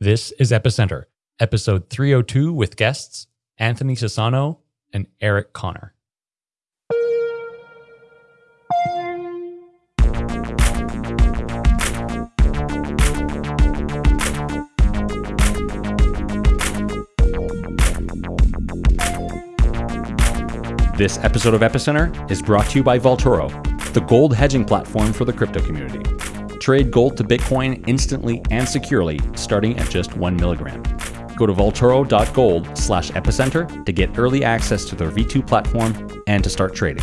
This is Epicenter, episode 302 with guests Anthony Sassano and Eric Connor. This episode of Epicenter is brought to you by Vaultoro, the gold hedging platform for the crypto community. Trade gold to Bitcoin instantly and securely, starting at just one milligram. Go to vaultoro.gold slash epicenter to get early access to their V2 platform and to start trading.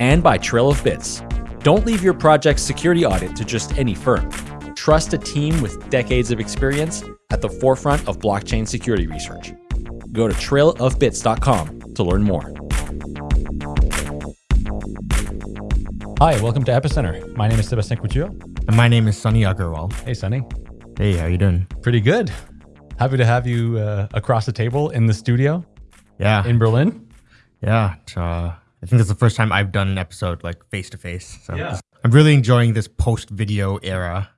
And by Trail of Bits. Don't leave your project's security audit to just any firm. Trust a team with decades of experience at the forefront of blockchain security research. Go to trailofbits.com to learn more. Hi, welcome to Epicenter. My name is Sebastien Couture. And my name is Sunny Agarwal. Hey, Sunny. Hey, how you doing? Pretty good. Happy to have you uh, across the table in the studio Yeah, in Berlin. yeah. uh, I think it's the first time I've done an episode like face to face. So Yeah. I'm really enjoying this post video era.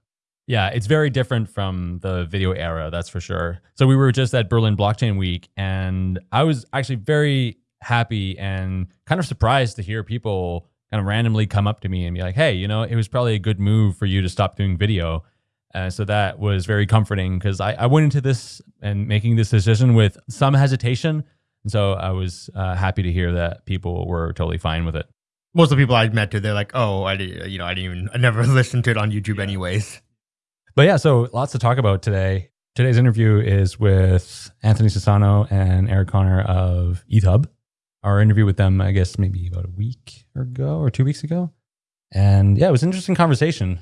Yeah, it's very different from the video era, that's for sure. So we were just at Berlin Blockchain Week, and I was actually very happy and kind of surprised to hear people kind of randomly come up to me and be like, "Hey, you know, it was probably a good move for you to stop doing video." Uh, so that was very comforting because I, I went into this and making this decision with some hesitation, and so I was uh, happy to hear that people were totally fine with it. Most of the people I met to, they're like, "Oh, I did, you know, I didn't even, I never listened to it on YouTube, anyways." But yeah, so lots to talk about today. Today's interview is with Anthony Sassano and Eric Connor of ETHUB. Our interview with them, I guess, maybe about a week ago or two weeks ago. And yeah, it was an interesting conversation.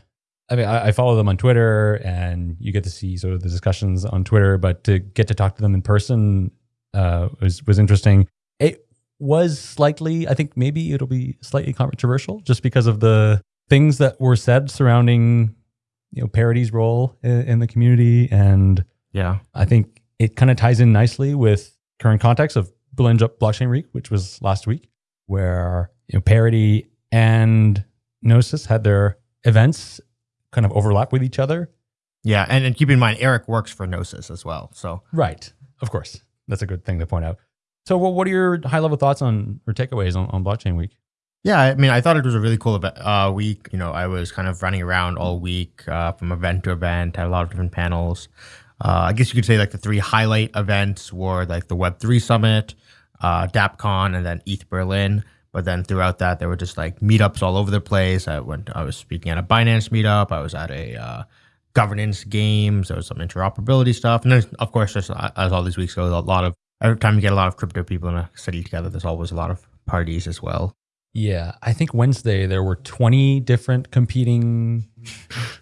I mean, I, I follow them on Twitter and you get to see sort of the discussions on Twitter, but to get to talk to them in person uh, was, was interesting. It was slightly, I think maybe it'll be slightly controversial just because of the things that were said surrounding you know Parity's role in, in the community, and Yeah, I think it kind of ties in nicely with current context of Berlin Blockchain Week, which was last week, where you know Parity and Gnosis had their events kind of overlap with each other. yeah, and and keep in mind, Eric works for Gnosis as well. So Right. Of course, that's a good thing to point out. So, well, what are your high level thoughts on or takeaways on, on Blockchain Week? Yeah, I mean, I thought it was a really cool event, uh, week. You know, I was kind of running around all week uh, from event to event, had a lot of different panels. Uh, I guess you could say like the three highlight events were like the Web3 Summit, uh, DAppCon, and then ETH Berlin. But then throughout that, there were just like meetups all over the place. I went, I was speaking at a Binance meetup. I was at a uh, governance games. There was some interoperability stuff, and then of course, just uh, as all these weeks go, a lot of every time you get a lot of crypto people in a city together, there's always a lot of parties as well. Yeah, I think Wednesday there were 20 different competing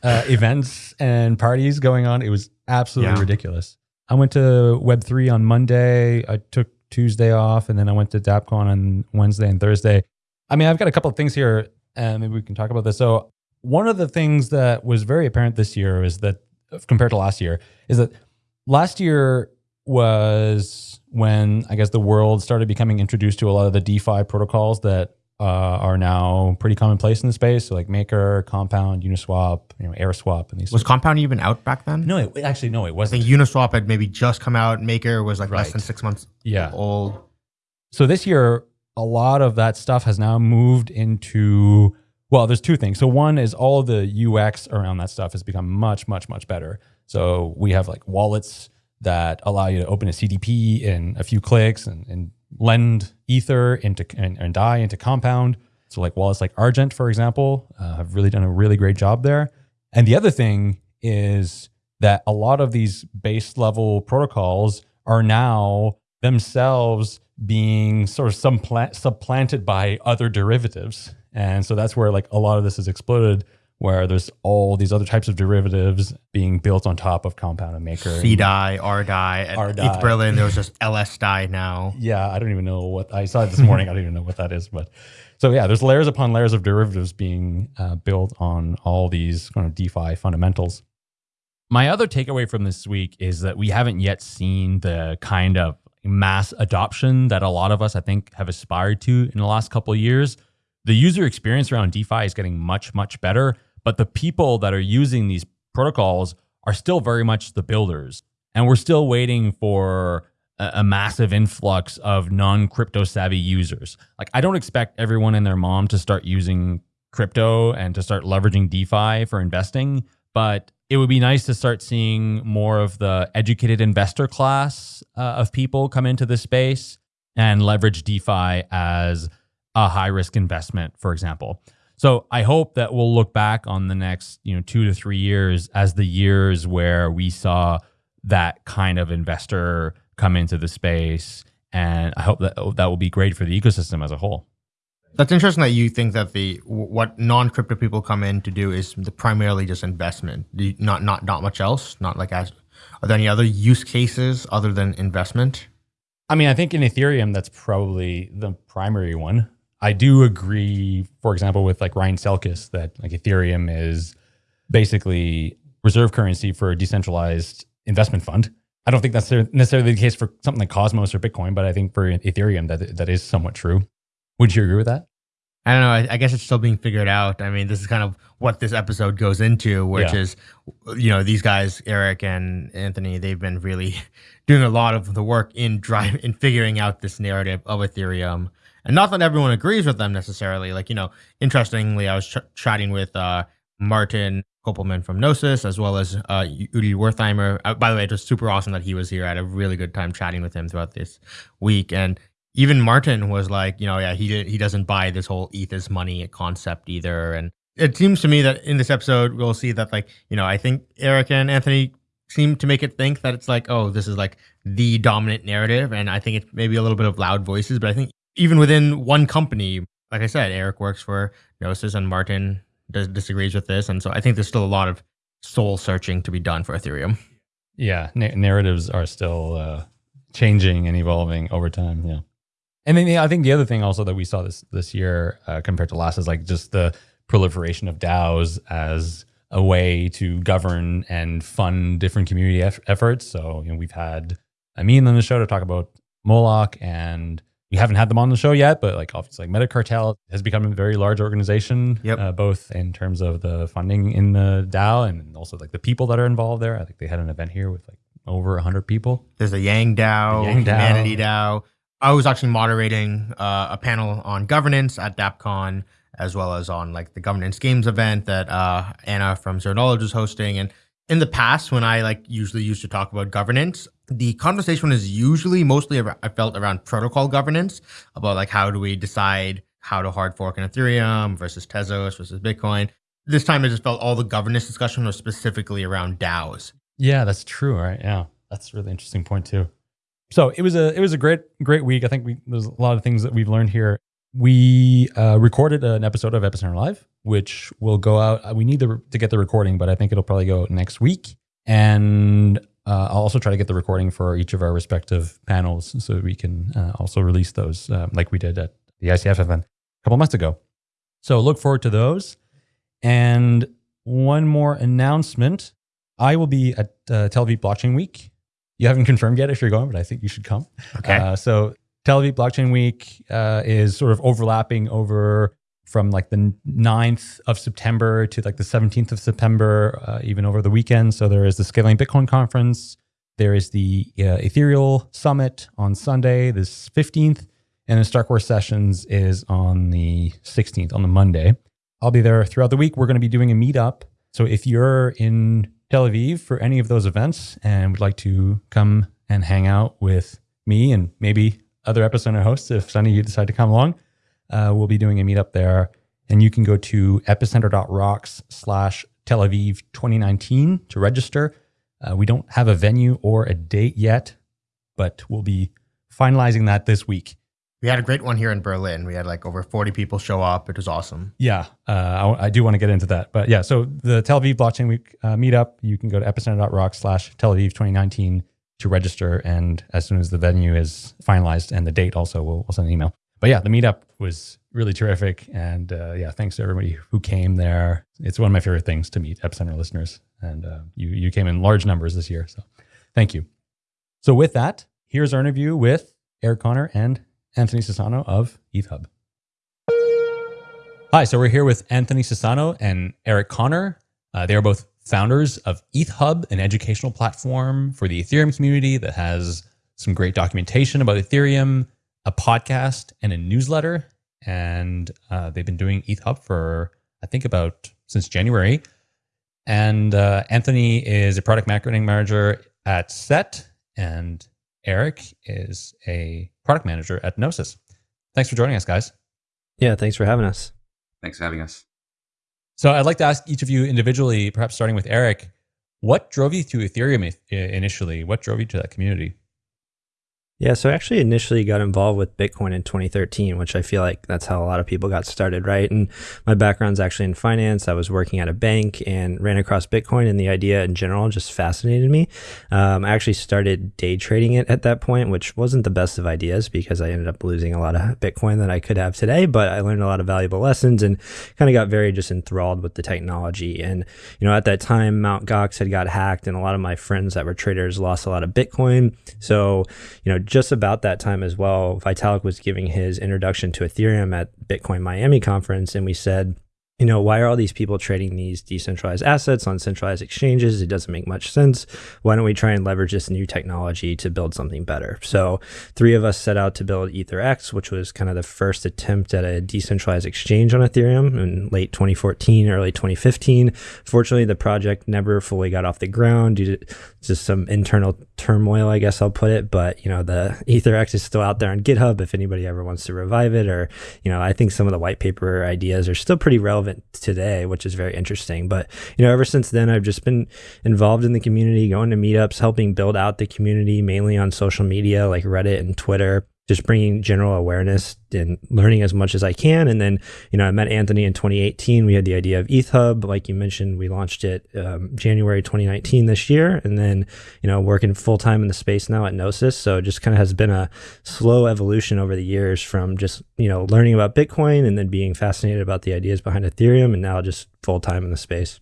uh, events and parties going on. It was absolutely Yeah. ridiculous. I went to Web3 on Monday. I took Tuesday off, and then I went to DAppCon on Wednesday and Thursday. I mean, I've got a couple of things here, and maybe we can talk about this. So, one of the things that was very apparent this year is that, compared to last year, is that last year was when I guess the world started becoming introduced to a lot of the DeFi protocols that uh, are now pretty commonplace in the space. So like Maker, Compound, Uniswap, you know, AirSwap, and these. Was Compound even out back then? no, it, actually, no, it wasn't. think Uniswap had maybe just come out. Maker was like less than six months yeah. old. So this year, a lot of that stuff has now moved into. Well, there's two things. So one is all the UX around that stuff has become much, much, much better. So we have like wallets that allow you to open a CDP in a few clicks and, and lend Ether into and, and into Compound. So like wallets like Argent, for example, uh, have really done a really great job there. And the other thing is that a lot of these base level protocols are now themselves being sort of supplant, supplanted by other derivatives. And so that's where like a lot of this has exploded, where there's all these other types of derivatives being built on top of Compound and Maker. and- cDAI, rDAI, at rDAI. ETH Berlin. There was just LSDI now. Yeah, I don't even know what I saw it this morning. I don't even know what that is, but so yeah, there's layers upon layers of derivatives being uh, built on all these kind of DeFi fundamentals. My other takeaway from this week is that we haven't yet seen the kind of mass adoption that a lot of us, I think, have aspired to in the last couple of years. The user experience around DeFi is getting much, much better, but the people that are using these protocols are still very much the builders. And we're still waiting for a, a massive influx of non crypto savvy users. Like, I don't expect everyone and their mom to start using crypto and to start leveraging DeFi for investing, but it would be nice to start seeing more of the educated investor class uh, of people come into this space and leverage DeFi as a high risk investment, for example. So I hope that we'll look back on the next, you know, two to three years as the years where we saw that kind of investor come into the space. And I hope that oh, that will be great for the ecosystem as a whole. That's interesting that you think that the what non-crypto people come in to do is the primarily just investment, not not not much else. Not like as are there any other use cases other than investment? I mean, I think in Ethereum that's probably the primary one. I do agree, for example, with like Ryan Selkis that like Ethereum is basically reserve currency for a decentralized investment fund. I don't think that's necessarily the case for something like Cosmos or Bitcoin, but I think for Ethereum that that is somewhat true. Would you agree with that? I don't know. I, I, guess it's still being figured out. I mean, this is kind of what this episode goes into, which yeah. is, you know, these guys, Eric and Anthony, they've been really doing a lot of the work in drive in figuring out this narrative of Ethereum. And not that everyone agrees with them necessarily. Like, you know, interestingly, I was ch- chatting with uh, Martin Köppelmann from Gnosis, as well as uh, Udi Wertheimer. Uh, by the way, it was super awesome that he was here. I had a really good time chatting with him throughout this week. And even Martin was like, you know, yeah, he he doesn't buy this whole ETH is money concept either. And it seems to me that in this episode we'll see that like, you know, I think Eric and Anthony seem to make it think that it's like, oh, this is like the dominant narrative. And I think it's maybe a little bit of loud voices, but I think even within one company, like I said, Eric works for Gnosis and Martin does, disagrees with this. And so I think there's still a lot of soul searching to be done for Ethereum. Yeah, na- narratives are still uh, changing and evolving over time. Yeah. And then yeah, I think the other thing also that we saw this this year uh, compared to last is like just the proliferation of DAOs as a way to govern and fund different community eff- efforts. So you know we've had Amin on the show to talk about Moloch, and we haven't had them on the show yet, but like obviously like Metacartel has become a very large organization, yep. uh, both in terms of the funding in the DAO and also like the people that are involved there. I think they had an event here with like over 100 people. There's a Yang DAO, Yang Humanity DAO. I was actually moderating uh, a panel on governance at DappCon, as well as on like the governance games event that uh, Anna from Zero Knowledge was hosting. And in the past, when I like usually used to talk about governance, the conversation is usually mostly I felt around protocol governance about like how do we decide how to hard fork an Ethereum versus Tezos versus Bitcoin. This time, I just felt all the governance discussion was specifically around DAOs. Yeah, that's true, right? Yeah, that's a really interesting point too so it was a it was a great great week. I think we there's a lot of things that we've learned here. We uh, recorded an episode of Epicenter Live, which will go out. We need to, to get the recording, but I think it'll probably go next week. And uh, I'll also try to get the recording for each of our respective panels so we can uh, also release those uh, like we did at the ICF event a couple months ago. So look forward to those. And one more announcement I will be at uh, Tel Aviv Blockchain Week you haven't confirmed yet if you're going, but I think you should come. Okay. Uh, so Tel Aviv Blockchain Week uh, is sort of overlapping over from like the 9th of September to like the 17th of September, uh, even over the weekend. So there is the Scaling Bitcoin Conference. There is the uh, Ethereal Summit on Sunday, this 15th. And the StarkWare Sessions is on the 16th, on the Monday. I'll be there throughout the week. We're going to be doing a meetup. So if you're in Tel Aviv for any of those events and would like to come and hang out with me and maybe other Epicenter hosts, if Sunny you decide to come along, uh, we'll be doing a meetup there. And you can go to epicenter.rocks slash Tel Aviv 2019 to register. Uh, we don't have a venue or a date yet, but we'll be finalizing that this week. We had a great one here in Berlin. We had like over 40 people show up. It was awesome. Yeah, uh, I, I, do want to get into that. But yeah, so the Tel Aviv Blockchain Week uh, meetup, you can go to epicenter.rock slash Tel Aviv 2019 to register. And as soon as the venue is finalized and the date also, we'll, we'll send an email. But yeah, the meetup was really terrific. And uh, yeah, thanks to everybody who came there. It's one of my favorite things to meet Epicenter listeners. And uh, you, you came in large numbers this year. So thank you. So with that, here's our interview with Eric Connor and Anthony Sassano of ETHUB. Hi, so we're here with Anthony Sassano and Eric Connor. Uh, they are both founders of ETHUB, an educational platform for the Ethereum community that has some great documentation about Ethereum, a podcast, and a newsletter. And uh, they've been doing ETHUB for, I think, about since January. And uh, Anthony is a product marketing manager at Set, and Eric is a product manager at Gnosis. Thanks for joining us, guys. Yeah, thanks for having us. Thanks for having us. So I'd like to ask each of you individually, perhaps starting with Eric, what drove you to Ethereum initially? What drove you to that community? Yeah, so I actually initially got involved with Bitcoin in 2013, which I feel like that's how a lot of people got started, right? And my background's actually in finance. I was working at a bank and ran across Bitcoin, and the idea in general just fascinated me. Um, I actually started day trading it at that point, which wasn't the best of ideas because I ended up losing a lot of Bitcoin that I could have today, but I learned a lot of valuable lessons and kind of got very just enthralled with the technology. And, you know, at that time, Mt. Gox had got hacked, and a lot of my friends that were traders lost a lot of Bitcoin. So, you know, just about that time as well, Vitalik was giving his introduction to Ethereum at Bitcoin Miami conference, and we said, you know, why are all these people trading these decentralized assets on centralized exchanges? It doesn't make much sense. Why don't we try and leverage this new technology to build something better? So, three of us set out to build EtherX, which was kind of the first attempt at a decentralized exchange on Ethereum in late 2014, early 2015. Fortunately, the project never fully got off the ground due to just some internal turmoil, I guess I'll put it. But, you know, the EtherX is still out there on GitHub if anybody ever wants to revive it. Or, you know, I think some of the white paper ideas are still pretty relevant relevant today, which is very interesting. But, you know, ever since then, I've just been involved in the community, going to meetups, helping build out the community mainly on social media like Reddit and Twitter just bringing general awareness and learning as much as I can. And then, you know, I met Anthony in 2018. We had the idea of ETHUB. Like you mentioned, we launched it um, January 2019 this year. And then, you know, working full time in the space now at Gnosis. So it just kind of has been a slow evolution over the years from just, you know, learning about Bitcoin and then being fascinated about the ideas behind Ethereum and now just full time in the space.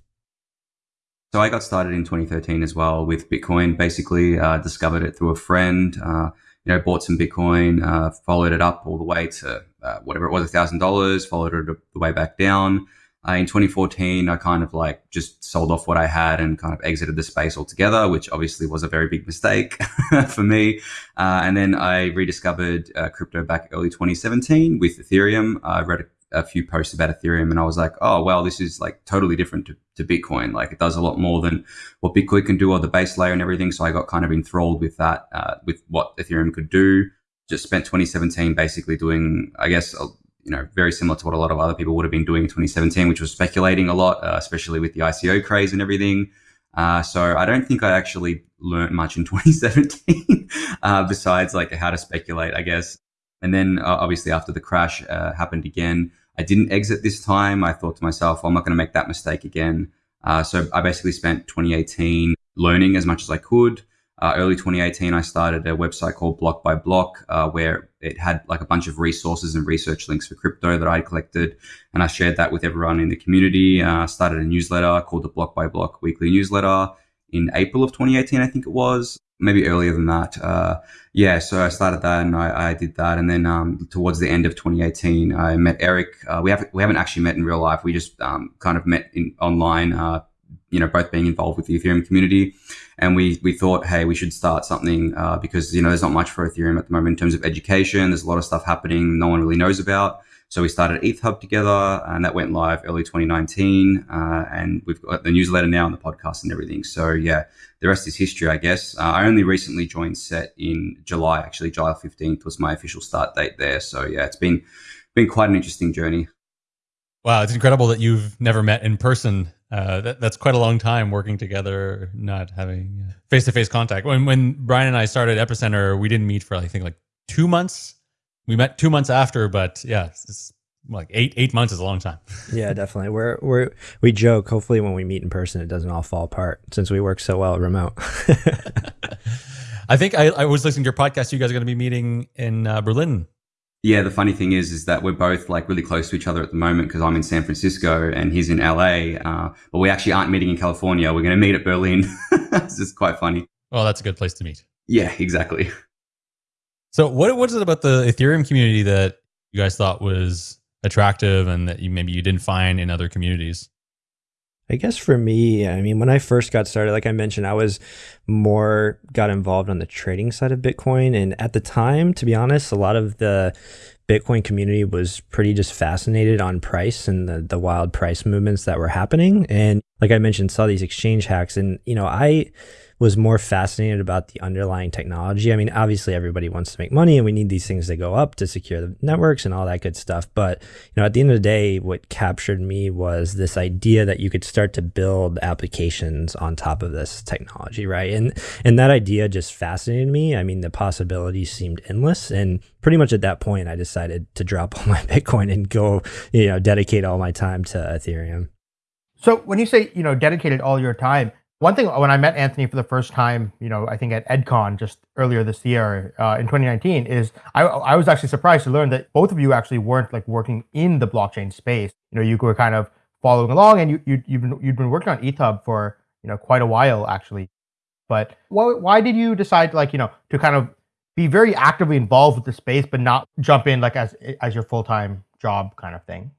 So I got started in 2013 as well with Bitcoin. Basically, uh, discovered it through a friend. Uh, you know, bought some Bitcoin, uh, followed it up all the way to uh, whatever it was, thousand dollars, followed it the way back down. Uh, in 2014, I kind of like just sold off what I had and kind of exited the space altogether, which obviously was a very big mistake for me. Uh, and then I rediscovered uh, crypto back early 2017 with Ethereum. I read a few posts about Ethereum and I was like, oh, well, this is like totally different to, to Bitcoin. Like it does a lot more than what Bitcoin can do or the base layer and everything. So I got kind of enthralled with that, uh, with what Ethereum could do. Just spent 2017 basically doing, I guess, a, you know, very similar to what a lot of other people would have been doing in 2017, which was speculating a lot, uh, especially with the ICO craze and everything. Uh, so I don't think I actually learned much in 2017, uh, besides like how to speculate, I guess. And then uh, obviously after the crash uh, happened again, I didn't exit this time. I thought to myself, well, I'm not going to make that mistake again. Uh, so I basically spent 2018 learning as much as I could. Uh, early 2018, I started a website called Block by Block, uh, where it had like a bunch of resources and research links for crypto that I collected, and I shared that with everyone in the community. Uh, started a newsletter called the Block by Block Weekly Newsletter in April of 2018, I think it was maybe earlier than that. Yeah, so I started that and I, I did that, and then um, towards the end of 2018, I met Eric. Uh, we have we haven't actually met in real life. We just um, kind of met in online. Uh, you know, both being involved with the Ethereum community, and we we thought, hey, we should start something uh, because you know there's not much for Ethereum at the moment in terms of education. There's a lot of stuff happening no one really knows about. So we started ETHUB together, and that went live early 2019. Uh, and we've got the newsletter now and the podcast and everything. So yeah, the rest is history, I guess. Uh, I only recently joined Set in July. Actually, July 15th was my official start date there. So yeah, it's been been quite an interesting journey. Wow, it's incredible that you've never met in person. Uh, that, that's quite a long time working together, not having face to face contact. When when Brian and I started Epicenter, we didn't meet for I think like two months we met two months after, but yeah, it's like eight eight months is a long time. yeah, definitely. We're we're we joke. Hopefully, when we meet in person, it doesn't all fall apart since we work so well remote. I think I, I was listening to your podcast. You guys are going to be meeting in uh, Berlin. Yeah, the funny thing is, is that we're both like really close to each other at the moment because I'm in San Francisco and he's in LA. Uh, but we actually aren't meeting in California. We're going to meet at Berlin. it's just quite funny. Well, that's a good place to meet. Yeah, exactly. So what was it about the Ethereum community that you guys thought was attractive and that you maybe you didn't find in other communities? I guess for me, I mean, when I first got started, like I mentioned, I was more got involved on the trading side of Bitcoin. And at the time, to be honest, a lot of the Bitcoin community was pretty just fascinated on price and the, the wild price movements that were happening. And like I mentioned, saw these exchange hacks. And, you know, I, was more fascinated about the underlying technology. I mean, obviously everybody wants to make money and we need these things to go up to secure the networks and all that good stuff. But, you know, at the end of the day, what captured me was this idea that you could start to build applications on top of this technology, right? And and that idea just fascinated me. I mean, the possibilities seemed endless and pretty much at that point I decided to drop all my Bitcoin and go, you know, dedicate all my time to Ethereum. So when you say, you know, dedicated all your time, one thing when I met Anthony for the first time, you know, I think at EdCon just earlier this year uh, in 2019, is I, I was actually surprised to learn that both of you actually weren't like working in the blockchain space. You know, you were kind of following along, and you, you you've been you've been working on ETHUB for you know quite a while actually. But why why did you decide like you know to kind of be very actively involved with the space, but not jump in like as as your full time job kind of thing?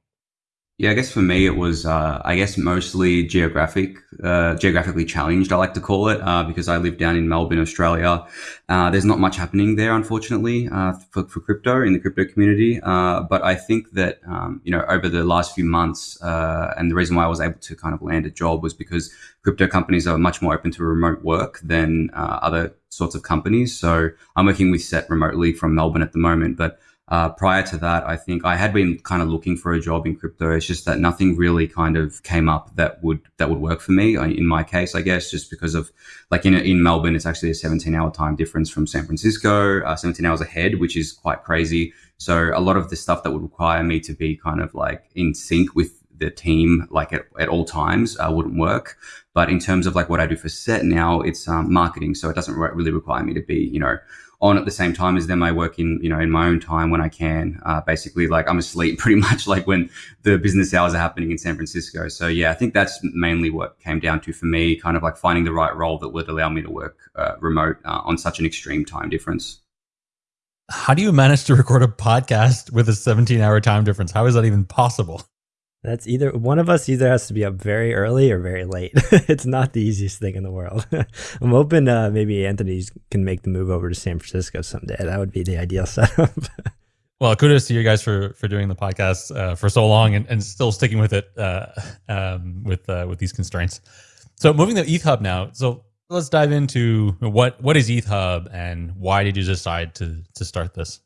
Yeah, I guess for me it was, uh, I guess mostly geographic, uh, geographically challenged. I like to call it uh, because I live down in Melbourne, Australia. Uh, there's not much happening there, unfortunately, uh, for, for, crypto in the crypto community. Uh, but I think that um, you know over the last few months, and the reason why I was able to kind of land a job was because crypto companies are much more open to remote work than other sorts of companies. So I'm working with Set remotely from Melbourne at the moment, but uh, prior to that, I think I had been kind of looking for a job in crypto. It's just that nothing really kind of came up that would that would work for me. In my case, I guess, just because of like in in Melbourne, it's actually a 17 hour time difference from San Francisco, uh, 17 hours ahead, which is quite crazy. So a lot of the stuff that would require me to be kind of like in sync with the team like at, at all times uh, wouldn't work. But in terms of like what I do for set now, it's um, marketing, so it doesn't really require me to be you know on at the same time as them. I work in, you know, in my own time when I can. Uh, basically, like I'm asleep pretty much like when the business hours are happening in San Francisco. So yeah, I think that's mainly what came down to for me, kind of like finding the right role that would allow me to work uh, remote uh, on such an extreme time difference. How do you manage to record a podcast with a 17 hour time difference? How is that even possible? That's either one of us either has to be up very early or very late. it's not the easiest thing in the world. I'm hoping uh, maybe Anthony can make the move over to San Francisco someday. That would be the ideal setup. well, kudos to you guys for for doing the podcast uh, for so long and, and still sticking with it uh, um, with uh, with these constraints. So moving to ETHUB now. So let's dive into what what is ETHUB and why did you decide to to start this?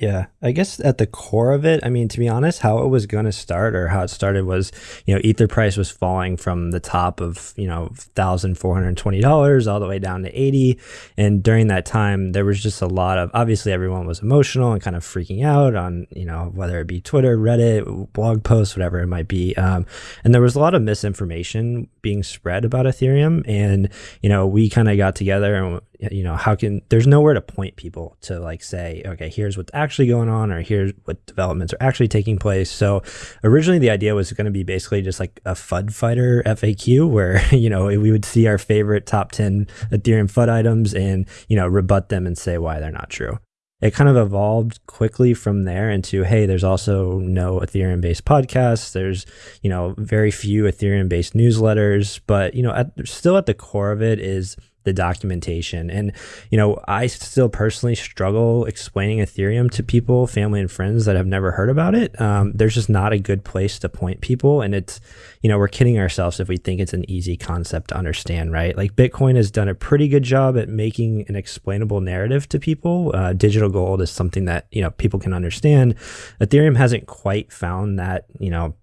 Yeah, I guess at the core of it, I mean, to be honest, how it was going to start or how it started was, you know, Ether price was falling from the top of, you know, $1,420 all the way down to 80. And during that time, there was just a lot of, obviously, everyone was emotional and kind of freaking out on, you know, whether it be Twitter, Reddit, blog posts, whatever it might be. Um, and there was a lot of misinformation being spread about Ethereum. And, you know, we kind of got together and you know how can there's nowhere to point people to like say okay here's what's actually going on or here's what developments are actually taking place. So originally the idea was going to be basically just like a fud fighter faq where you know we would see our favorite top 10 ethereum fud items and you know rebut them and say why they're not true. It kind of evolved quickly from there into hey there's also no ethereum based podcasts. There's you know very few ethereum based newsletters. But you know at, still at the core of it is the documentation. And, you know, I still personally struggle explaining Ethereum to people, family and friends that have never heard about it. Um, there's just not a good place to point people. And it's, you know, we're kidding ourselves if we think it's an easy concept to understand, right? Like Bitcoin has done a pretty good job at making an explainable narrative to people. Uh, digital gold is something that, you know, people can understand. Ethereum hasn't quite found that, you know,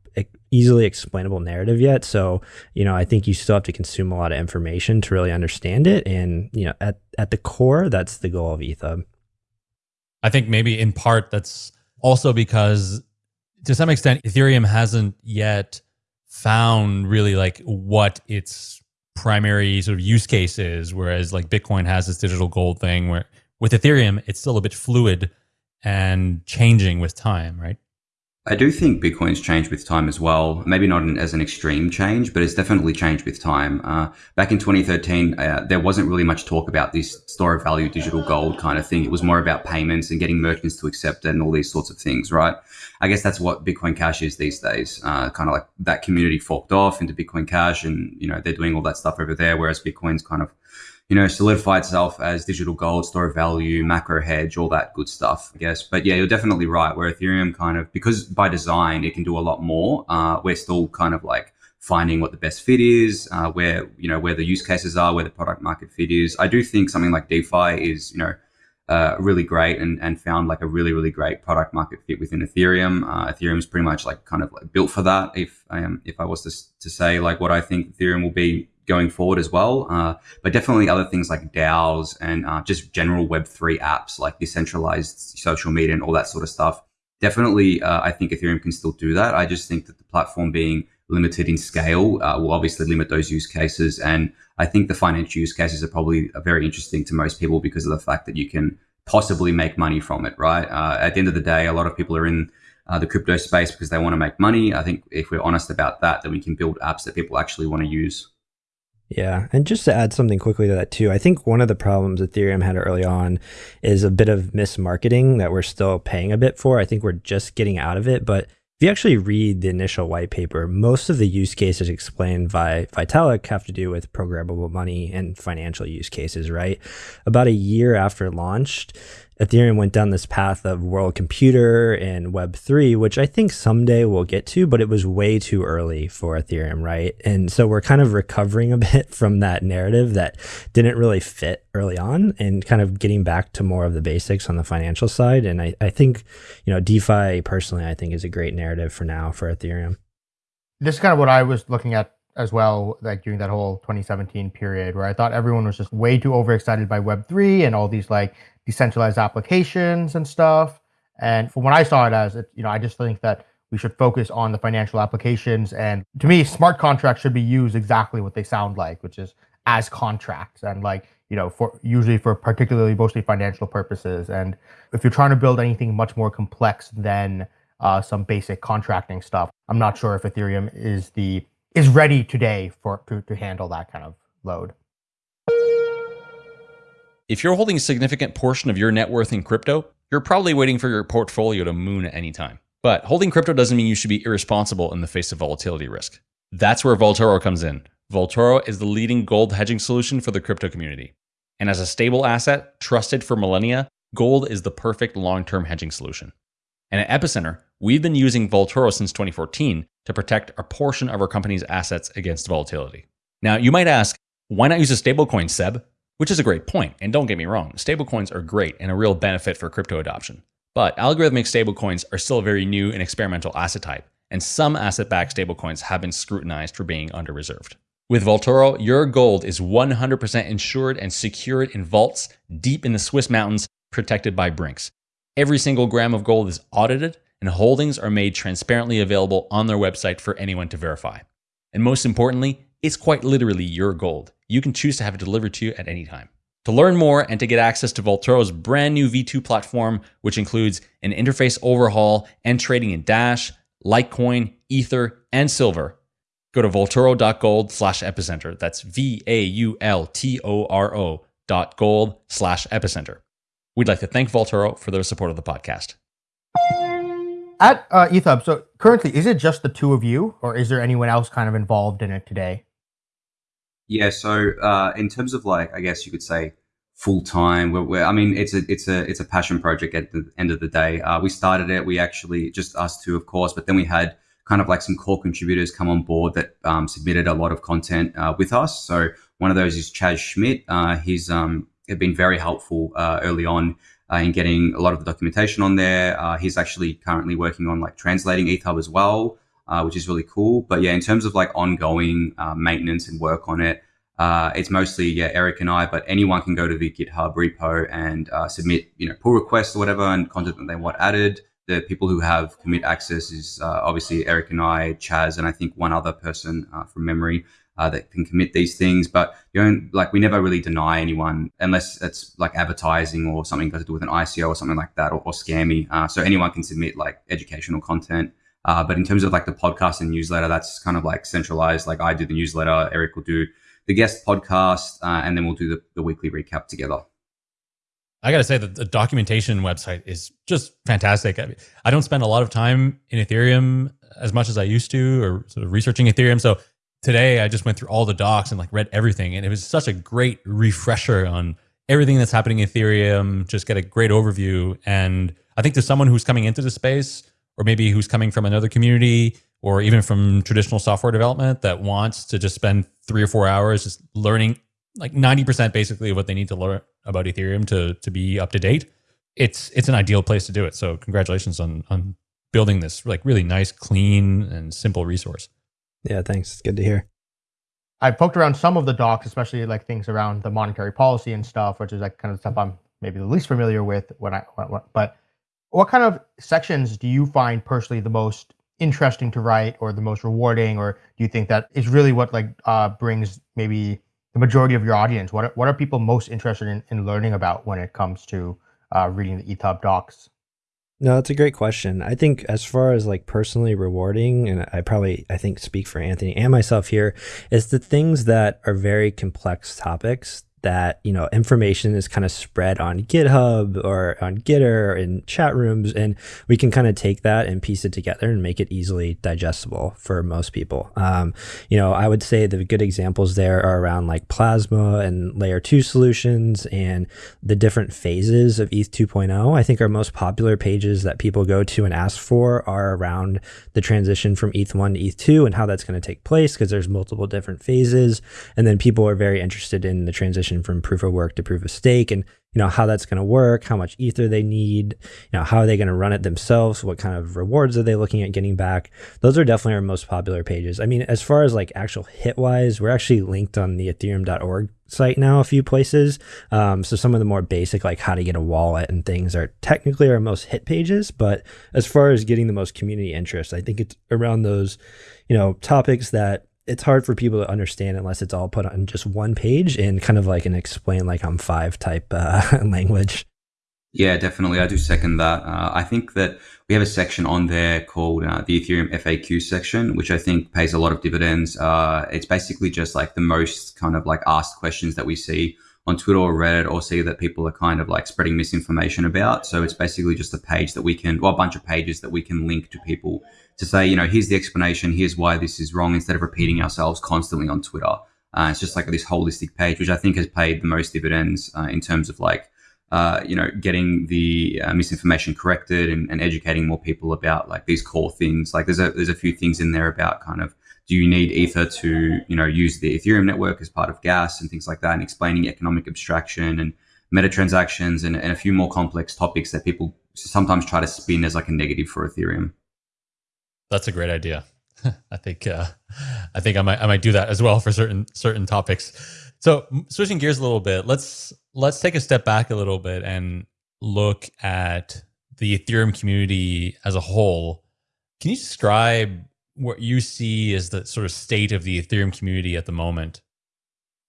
easily explainable narrative yet. So, you know, I think you still have to consume a lot of information to really understand it. And, you know, at, at the core, that's the goal of ETHUB. I think maybe in part that's also because to some extent, Ethereum hasn't yet found really like what its primary sort of use case is. Whereas like Bitcoin has this digital gold thing where with Ethereum, it's still a bit fluid and changing with time, right? I do think Bitcoin's changed with time as well. Maybe not an, as an extreme change, but it's definitely changed with time. Uh, back in 2013, uh, there wasn't really much talk about this store of value digital gold kind of thing. It was more about payments and getting merchants to accept it and all these sorts of things, right? I guess that's what Bitcoin Cash is these days. Uh, kind of like that community forked off into Bitcoin Cash, and you know they're doing all that stuff over there, whereas Bitcoin's kind of you know, solidify itself as digital gold, store of value, macro hedge, all that good stuff, I guess. But yeah, you're definitely right. Where Ethereum kind of, because by design, it can do a lot more. Uh, we're still kind of like finding what the best fit is, uh, where, you know, where the use cases are, where the product market fit is. I do think something like DeFi is, you know, uh, really great and, and found like a really, really great product market fit within Ethereum. Uh, Ethereum is pretty much like kind of like built for that. If I am, if I was to, to say like what I think Ethereum will be going forward as well. Uh, but definitely other things like DAOs and uh, just general Web3 apps like decentralized social media and all that sort of stuff. Definitely, uh, I think Ethereum can still do that. I just think that the platform being limited in scale uh, will obviously limit those use cases. And I think the financial use cases are probably very interesting to most people because of the fact that you can possibly make money from it, right? Uh, at the end of the day, a lot of people are in uh, the crypto space because they want to make money. I think if we're honest about that, then we can build apps that people actually want to use. Yeah. And just to add something quickly to that too, I think one of the problems Ethereum had early on is a bit of mismarketing that we're still paying a bit for. I think we're just getting out of it. But if you actually read the initial white paper, most of the use cases explained by Vitalik have to do with programmable money and financial use cases, right? About a year after launched, Ethereum went down this path of world computer and Web3, which I think someday we'll get to, but it was way too early for Ethereum, right? And so we're kind of recovering a bit from that narrative that didn't really fit early on and kind of getting back to more of the basics on the financial side. And I, I think, you know, DeFi personally, I think is a great narrative for now for Ethereum. This is kind of what I was looking at as well, like during that whole 2017 period where I thought everyone was just way too overexcited by Web3 and all these like decentralized applications and stuff. And from what I saw it as, it, you know, I just think that we should focus on the financial applications. And to me, smart contracts should be used exactly what they sound like, which is as contracts and like, you know, for usually for particularly mostly financial purposes. And if you're trying to build anything much more complex than uh, some basic contracting stuff, I'm not sure if Ethereum is the is ready today for to, to handle that kind of load. If you're holding a significant portion of your net worth in crypto, you're probably waiting for your portfolio to moon at any time. But holding crypto doesn't mean you should be irresponsible in the face of volatility risk. That's where Vaultoro comes in. Vaultoro is the leading gold hedging solution for the crypto community. And as a stable asset trusted for millennia, gold is the perfect long term hedging solution. And at Epicenter, we've been using Vaultoro since 2014 to protect a portion of our company's assets against volatility. Now, you might ask, why not use a stablecoin, Seb? Which is a great point, and don't get me wrong, stablecoins are great and a real benefit for crypto adoption. But algorithmic stablecoins are still a very new and experimental asset type, and some asset backed stablecoins have been scrutinized for being under reserved. With Vaultoro, your gold is 100% insured and secured in vaults deep in the Swiss mountains, protected by Brinks. Every single gram of gold is audited, and holdings are made transparently available on their website for anyone to verify. And most importantly, it's quite literally your gold. You can choose to have it delivered to you at any time. To learn more and to get access to Vaultoro's brand new V2 platform, which includes an interface overhaul and trading in Dash, Litecoin, Ether, and Silver, go to vaultoro.gold slash epicenter. That's V A U L T O R O dot gold slash epicenter. We'd like to thank Vaultoro for their support of the podcast. At uh, ETHUB, so currently, is it just the two of you, or is there anyone else kind of involved in it today? Yeah. So uh, in terms of like, I guess you could say full time. We're, we're, I mean, it's a it's a it's a passion project at the end of the day. Uh, we started it. We actually just us two, of course, but then we had kind of like some core contributors come on board that um, submitted a lot of content uh, with us. So one of those is Chaz Schmidt. Uh, he's um, been very helpful uh, early on. Uh, in getting a lot of the documentation on there, uh, he's actually currently working on like translating ETHUB as well uh, which is really cool. But yeah, in terms of like ongoing uh, maintenance and work on it, uh, it's mostly yeah Eric and I. But anyone can go to the GitHub repo and uh, submit you know pull requests or whatever and content that they want added. The people who have commit access is uh, obviously Eric and I, Chaz, and I think one other person uh, from memory. uh, that can commit these things. But you know, like we never really deny anyone unless it's like advertising or something got to do with an ICO or something like that or, or scammy. Uh, so anyone can submit like educational content. Uh, but in terms of like the podcast and newsletter, that's kind of like centralized. Like I do the newsletter, Eric will do the guest podcast, uh, and then we'll do the, the weekly recap together. I got to say that the documentation website is just fantastic. I, mean, I don't spend a lot of time in Ethereum as much as I used to or sort of researching Ethereum. So today I just went through all the docs and like read everything. And it was such a great refresher on everything that's happening in Ethereum, just get a great overview. And I think to someone who's coming into the space or maybe who's coming from another community or even from traditional software development that wants to just spend three or four hours just learning like 90% basically of what they need to learn about Ethereum to to be up to date, it's it's an ideal place to do it. So congratulations on on building this like really nice, clean and simple resource. Yeah, thanks. It's good to hear. I poked around some of the docs, especially like things around the monetary policy and stuff, which is like kind of stuff I'm maybe the least familiar with when I when, but what kind of sections do you find personally the most interesting to write or the most rewarding or do you think that is really what like uh, brings maybe the majority of your audience? What are, what are people most interested in, in learning about when it comes to uh, reading the ETHUB docs? No, that's a great question. I think as far as like personally rewarding, and I probably I think speak for Anthony and myself here, is the things that are very complex topics that you know information is kind of spread on GitHub or on Gitter in chat rooms, and we can kind of take that and piece it together and make it easily digestible for most people. Um, you know, I would say the good examples there are around like Plasma and Layer Two solutions and the different phases of ETH 2.0. I think our most popular pages that people go to and ask for are around the transition from ETH 1 to ETH 2 and how that's going to take place because there's multiple different phases, and then people are very interested in the transition transition from proof of work to proof of stake and you know how that's going to work how much ether they need you know how are they going to run it themselves what kind of rewards are they looking at getting back. Those are definitely our most popular pages. I mean as far as like actual hit wise we're actually linked on the ethereum.org site now a few places. Um, so some of the more basic like how to get a wallet and things are technically our most hit pages but as far as getting the most community interest i think it's around those you know topics that it's hard for people to understand unless it's all put on just one page in kind of like an explain like I'm five type uh, language. Yeah, definitely. I do second that. Uh, I think that we have a section on there called uh, the Ethereum FAQ section, which I think pays a lot of dividends. Uh, it's basically just like the most kind of like asked questions that we see on Twitter or Reddit or see that people are kind of like spreading misinformation about. So it's basically just a page that we can, well, a bunch of pages that we can link to people to say, you know, here's the explanation, here's why this is wrong, instead of repeating ourselves constantly on Twitter. Uh, it's just like this holistic page, which I think has paid the most dividends uh, in terms of like, uh, you know, getting the uh, misinformation corrected and, and, educating more people about like these core things. Like there's a there's a few things in there about kind of do you need Ether to you know use the Ethereum network as part of gas and things like that, and explaining economic abstraction and meta transactions and, and a few more complex topics that people sometimes try to spin as like a negative for Ethereum. That's a great idea. I think uh, I think I might I might do that as well for certain certain topics. So switching gears a little bit, let's let's take a step back a little bit and look at the Ethereum community as a whole. Can you describe what you see as the sort of state of the Ethereum community at the moment?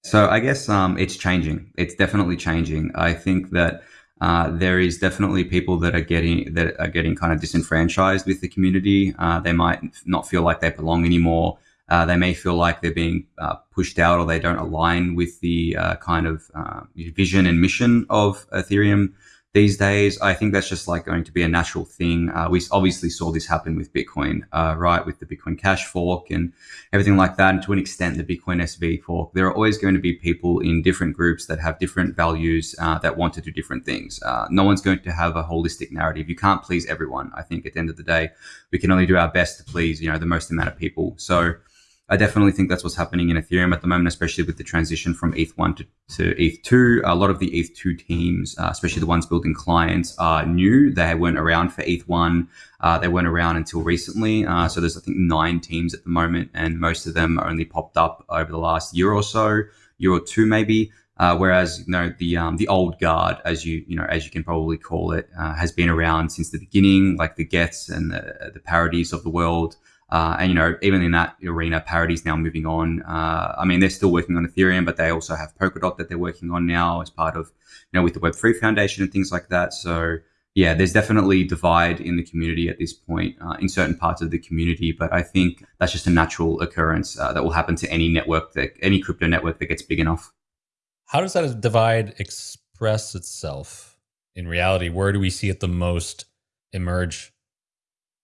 So I guess um, it's changing. It's definitely changing. I think that uh, there is definitely people that are getting that are getting kind of disenfranchised with the community. Uh, they might not feel like they belong anymore. Uh, they may feel like they're being uh, pushed out or they don't align with the uh, kind of uh, vision and mission of Ethereum these days. I think that's just like going to be a natural thing. Uh, we obviously saw this happen with Bitcoin, uh, right? With the Bitcoin Cash fork and everything like that. And to an extent, the Bitcoin SV fork. There are always going to be people in different groups that have different values uh, that want to do different things. Uh, no one's going to have a holistic narrative. You can't please everyone. I think at the end of the day, we can only do our best to please, you know, the most amount of people. So, I definitely think that's what's happening in Ethereum at the moment, especially with the transition from ETH1 to, to ETH2. A lot of the ETH2 teams, uh, especially the ones building clients, are new. They weren't around for ETH1. Uh, they weren't around until recently. Uh, so there's, I think, nine teams at the moment, and most of them only popped up over the last year or so, year or two maybe. Uh, whereas you know the um, the old guard, as you you know as you can probably call it, uh, has been around since the beginning, like the Geths and the, the Parities of the world Uh, and you know, even in that arena, Parity's now moving on. Uh, I mean, they're still working on Ethereum, but they also have Polkadot that they're working on now as part of, you know, with the Web3 Foundation and things like that. So yeah, there's definitely divide in the community at this point uh, in certain parts of the community, but I think that's just a natural occurrence uh, that will happen to any network that any crypto network that gets big enough. How does that divide express itself in reality? Where do we see it the most emerge?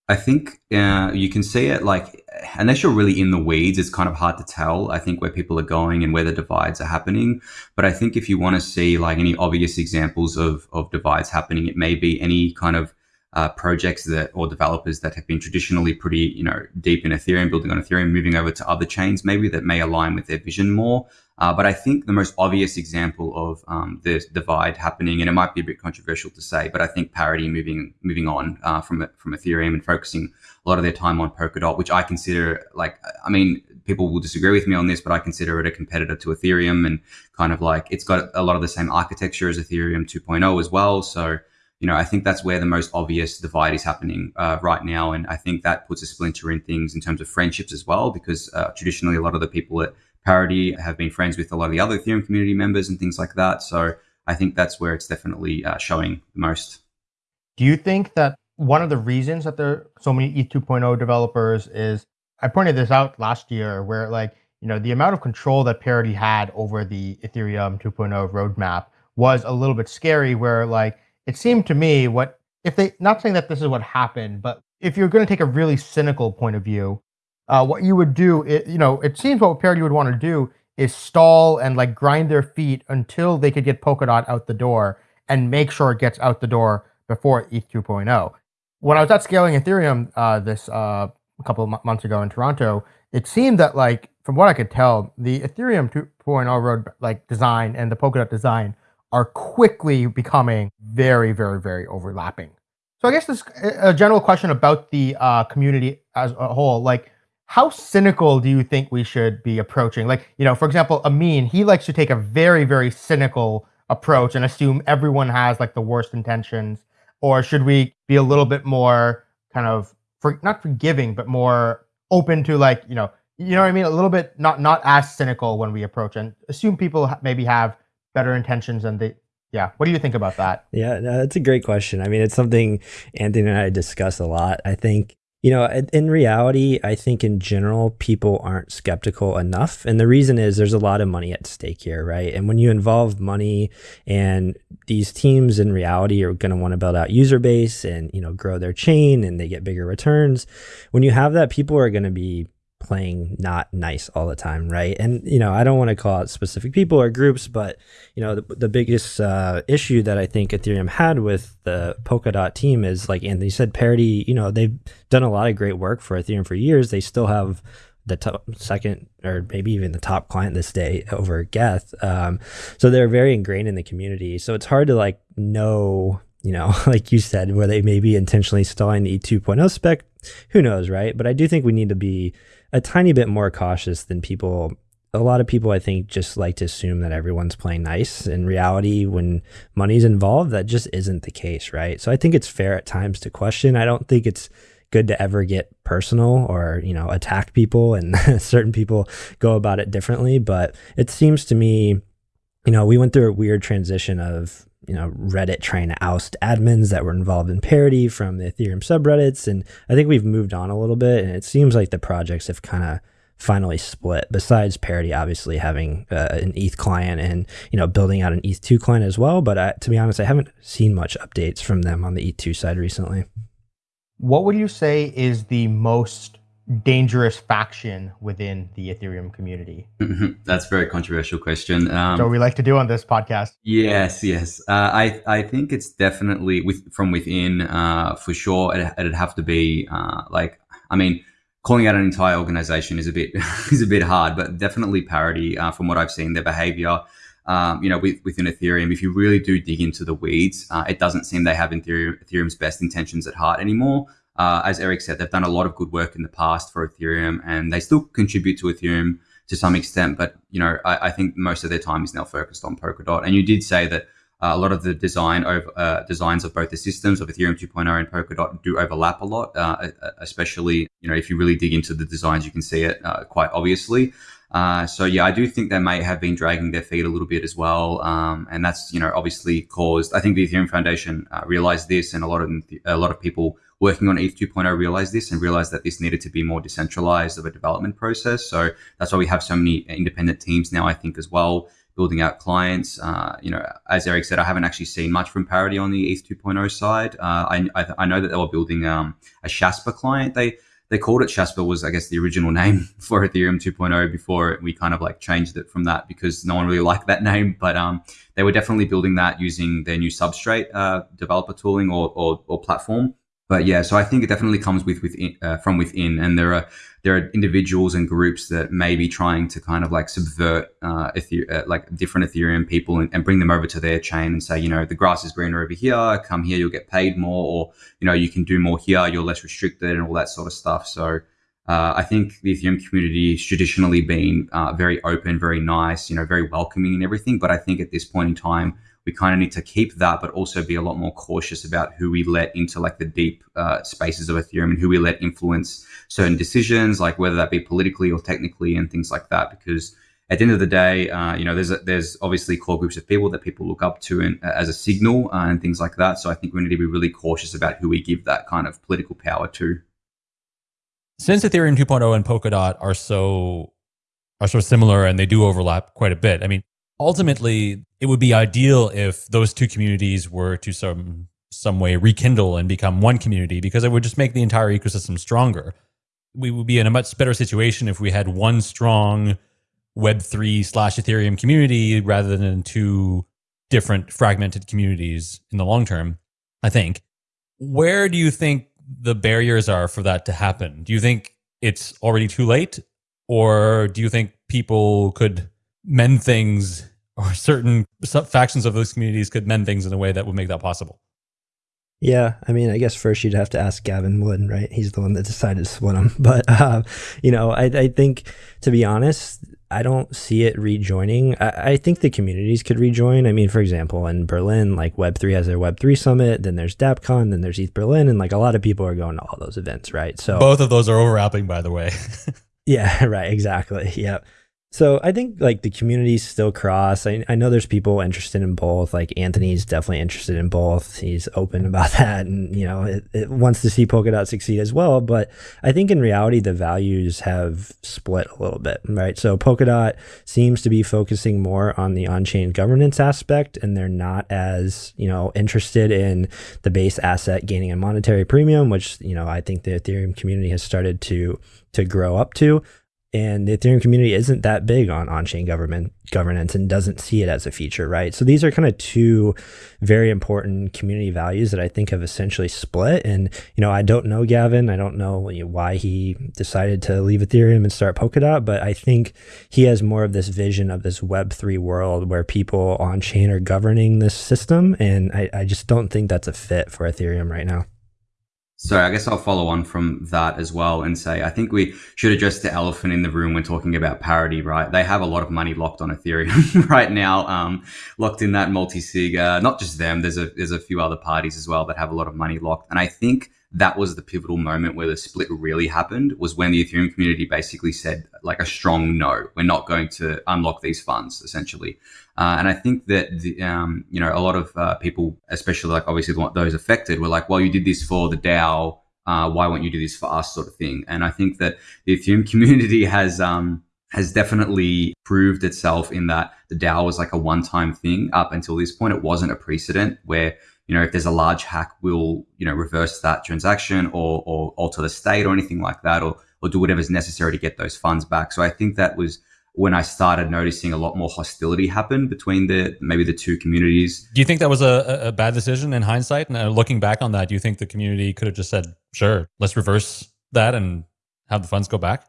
I think uh, you can see it like, unless you're really in the weeds, it's kind of hard to tell, I think, where people are going and where the divides are happening. But I think if you want to see like any obvious examples of, of divides happening, it may be any kind of uh, projects that or developers that have been traditionally pretty, you know, deep in Ethereum, building on Ethereum, moving over to other chains maybe that may align with their vision more. Uh, but I think the most obvious example of um, the divide happening, and it might be a bit controversial to say, but I think Parity moving moving on uh, from from Ethereum and focusing a lot of their time on Polkadot, which I consider like, I mean, people will disagree with me on this, but I consider it a competitor to Ethereum, and kind of like it's got a lot of the same architecture as Ethereum 2.0 as well. So you know, I think that's where the most obvious divide is happening uh, right now. And I think that puts a splinter in things in terms of friendships as well, because uh, traditionally a lot of the people at Parity have been friends with a lot of the other Ethereum community members and things like that. So I think that's where it's definitely uh, showing the most. Do you think that one of the reasons that there are so many ETH 2.0 developers is I pointed this out last year where like, you know, the amount of control that Parity had over the Ethereum 2.0 roadmap was a little bit scary where like it seemed to me what if they not saying that this is what happened, but if you're going to take a really cynical point of view, uh, what you would do, it, you know, it seems what Parity would want to do is stall and like grind their feet until they could get Polkadot out the door and make sure it gets out the door before ETH 2.0. When I was at scaling Ethereum uh, this uh, a couple of months ago in Toronto, it seemed that like from what I could tell, the Ethereum 2.0 road like design and the Polkadot design are quickly becoming very, very, very overlapping. So I guess this a general question about the uh, community as a whole, like how cynical do you think we should be approaching? Like, you know, for example, Ameen, he likes to take a very, very cynical approach and assume everyone has like the worst intentions. Or should we be a little bit more kind of for not forgiving, but more open to like, you know, you know what I mean? A little bit not not as cynical when we approach and assume people maybe have better intentions and they yeah what do you think about that yeah no, that's a great question i mean it's something anthony and i discuss a lot i think you know in reality i think in general people aren't skeptical enough. And the reason is there's a lot of money at stake here right? And when you involve money and these teams in reality are going to want to build out user base and you know grow their chain and they get bigger returns when you have that people are going to be playing not nice all the time, right? And you know, I don't want to call out specific people or groups, but you know, the, the biggest uh, issue that I think Ethereum had with the Polkadot team is like Anthony said, parity. You know, they've done a lot of great work for Ethereum for years. They still have the top, second or maybe even the top client this day over Geth. Um, so they're very ingrained in the community. So it's hard to like know you know, like you said, where they may be intentionally stalling the E2.0 spec. Who knows, right? But I do think we need to be a tiny bit more cautious than people a lot of people I think just like to assume that everyone's playing nice. In reality, when money's involved, that just isn't the case, right? So I think it's fair at times to question. I don't think it's good to ever get personal or, you know, attack people and certain people go about it differently, but it seems to me, you know, we went through a weird transition of you know Reddit trying to oust admins that were involved in parity from the Ethereum subreddits, and I think we've moved on a little bit, and it seems like the projects have kind of finally split. Besides parity, obviously having uh, an ETH client and you know building out an ETH2 client as well, but I, to be honest, I haven't seen much updates from them on the ETH2 side recently. What would you say is the most dangerous faction within the Ethereum community? That's a very controversial question. Um, so we like to do on this podcast. Yes, yes. Uh, I I think it's definitely with from within uh, for sure. It, would have to be uh, like I mean, calling out an entire organization is a bit is a bit hard, but definitely parity uh, from what I've seen their behavior. Um, you know, with, within Ethereum, if you really do dig into the weeds, uh, it doesn't seem they have Ethereum, Ethereum's best intentions at heart anymore. Uh, as Eric said, they've done a lot of good work in the past for Ethereum, and they still contribute to Ethereum to some extent. But you know, I, I think most of their time is now focused on Polkadot. And you did say that a lot of the design uh, designs of both the systems of Ethereum 2.0 and Polkadot do overlap a lot, uh, especially you know if you really dig into the designs, you can see it uh, quite obviously. Uh, so yeah, I do think they may have been dragging their feet a little bit as well, um, and that's you know obviously caused. I think the Ethereum Foundation uh, realized this, and a lot of a lot of people working on ETH 2.0 realized this and realized that this needed to be more decentralized of a development process. So that's why we have so many independent teams now. I think as well building out clients. Uh, you know, as Eric said, I haven't actually seen much from Parity on the ETH 2.0 side. Uh, I, I, I, know that they were building um, a Shasper client. They they called it Shasper was I guess the original name for Ethereum 2.0 before we kind of like changed it from that because no one really liked that name. But um, they were definitely building that using their new Substrate uh, developer tooling or, or, or platform but yeah, so I think it definitely comes with within uh, from within, and there are there are individuals and groups that may be trying to kind of like subvert uh, Ether- uh, like different Ethereum people and, and, bring them over to their chain and say, you know, the grass is greener over here. Come here, you'll get paid more, or you know, you can do more here. You're less restricted, and all that sort of stuff. So. Uh, I think the Ethereum community has traditionally been uh, very open, very nice, you know, very welcoming and everything. But I think at this point in time, we kind of need to keep that, but also be a lot more cautious about who we let into like the deep uh, spaces of Ethereum and who we let influence certain decisions, like whether that be politically or technically and things like that. Because at the end of the day, uh, you know, there's a, there's obviously core groups of people that people look up to and, uh, as a signal uh, and things like that. So I think we need to be really cautious about who we give that kind of political power to. Since Ethereum 2.0 and Polkadot are so are so similar and they do overlap quite a bit. I mean, ultimately it would be ideal if those two communities were to some some way rekindle and become one community because it would just make the entire ecosystem stronger. We would be in a much better situation if we had one strong Web3 slash Ethereum community rather than two different fragmented communities in the long term, I think. Where do you think the barriers are for that to happen? Do you think it's already too late? Or do you think people could mend things or certain factions of those communities could mend things in a way that would make that possible. Yeah, I mean, I guess first you'd have to ask Gavin Wood, right? He's the one that decided to split them. But uh, you know, I, I, think to be honest, I don't see it rejoining. I, I, think the communities could rejoin. I mean, for example, in Berlin, like Web three has their Web three summit, then there's DappCon, then there's ETH Berlin, and like a lot of people are going to all those events, right? So both of those are overlapping, by the way. yeah, right. Exactly. Yep. So I think like the communities still cross. I, I know there's people interested in both. Like Anthony's definitely interested in both. He's open about that, and you know, it, it wants to see Polkadot succeed as well. But I think in reality, the values have split a little bit, right? So Polkadot seems to be focusing more on the on-chain governance aspect, and they're not as you know interested in the base asset gaining a monetary premium, which you know I think the Ethereum community has started to to grow up to and the Ethereum community isn't that big on on-chain government governance and doesn't see it as a feature, right? So these are kind of two very important community values that I think have essentially split. And you know, I don't know Gavin, I don't know why he decided to leave Ethereum and start Polkadot, but I think he has more of this vision of this Web three world where people on chain are governing this system, and I, I just don't think that's a fit for Ethereum right now. So I guess I'll follow on from that as well and say I think we should address the elephant in the room when talking about parity, right? They have a lot of money locked on Ethereum right now, um, locked in that multi-sig. Uh, not just them. There's a there's a few other parties as well that have a lot of money locked, and I think that was the pivotal moment where the split really happened was when the Ethereum community basically said like a strong no, we're not going to unlock these funds essentially. Uh, and I think that the, um, you know a lot of uh, people, especially like obviously those affected, were like, well, you did this for the DAO, uh, why won't you do this for us, sort of thing. And I think that the Ethereum community has um, has definitely proved itself in that the DAO was like a one time thing. Up until this point, it wasn't a precedent where you know, if there's a large hack, we'll, you know, reverse that transaction or, or alter the state or anything like that, or, or do whatever's necessary to get those funds back. So I think that was when I started noticing a lot more hostility happen between the maybe the two communities. Do you think that was a, a bad decision in hindsight? And uh, looking back on that, do you think the community could have just said, sure, let's reverse that and have the funds go back?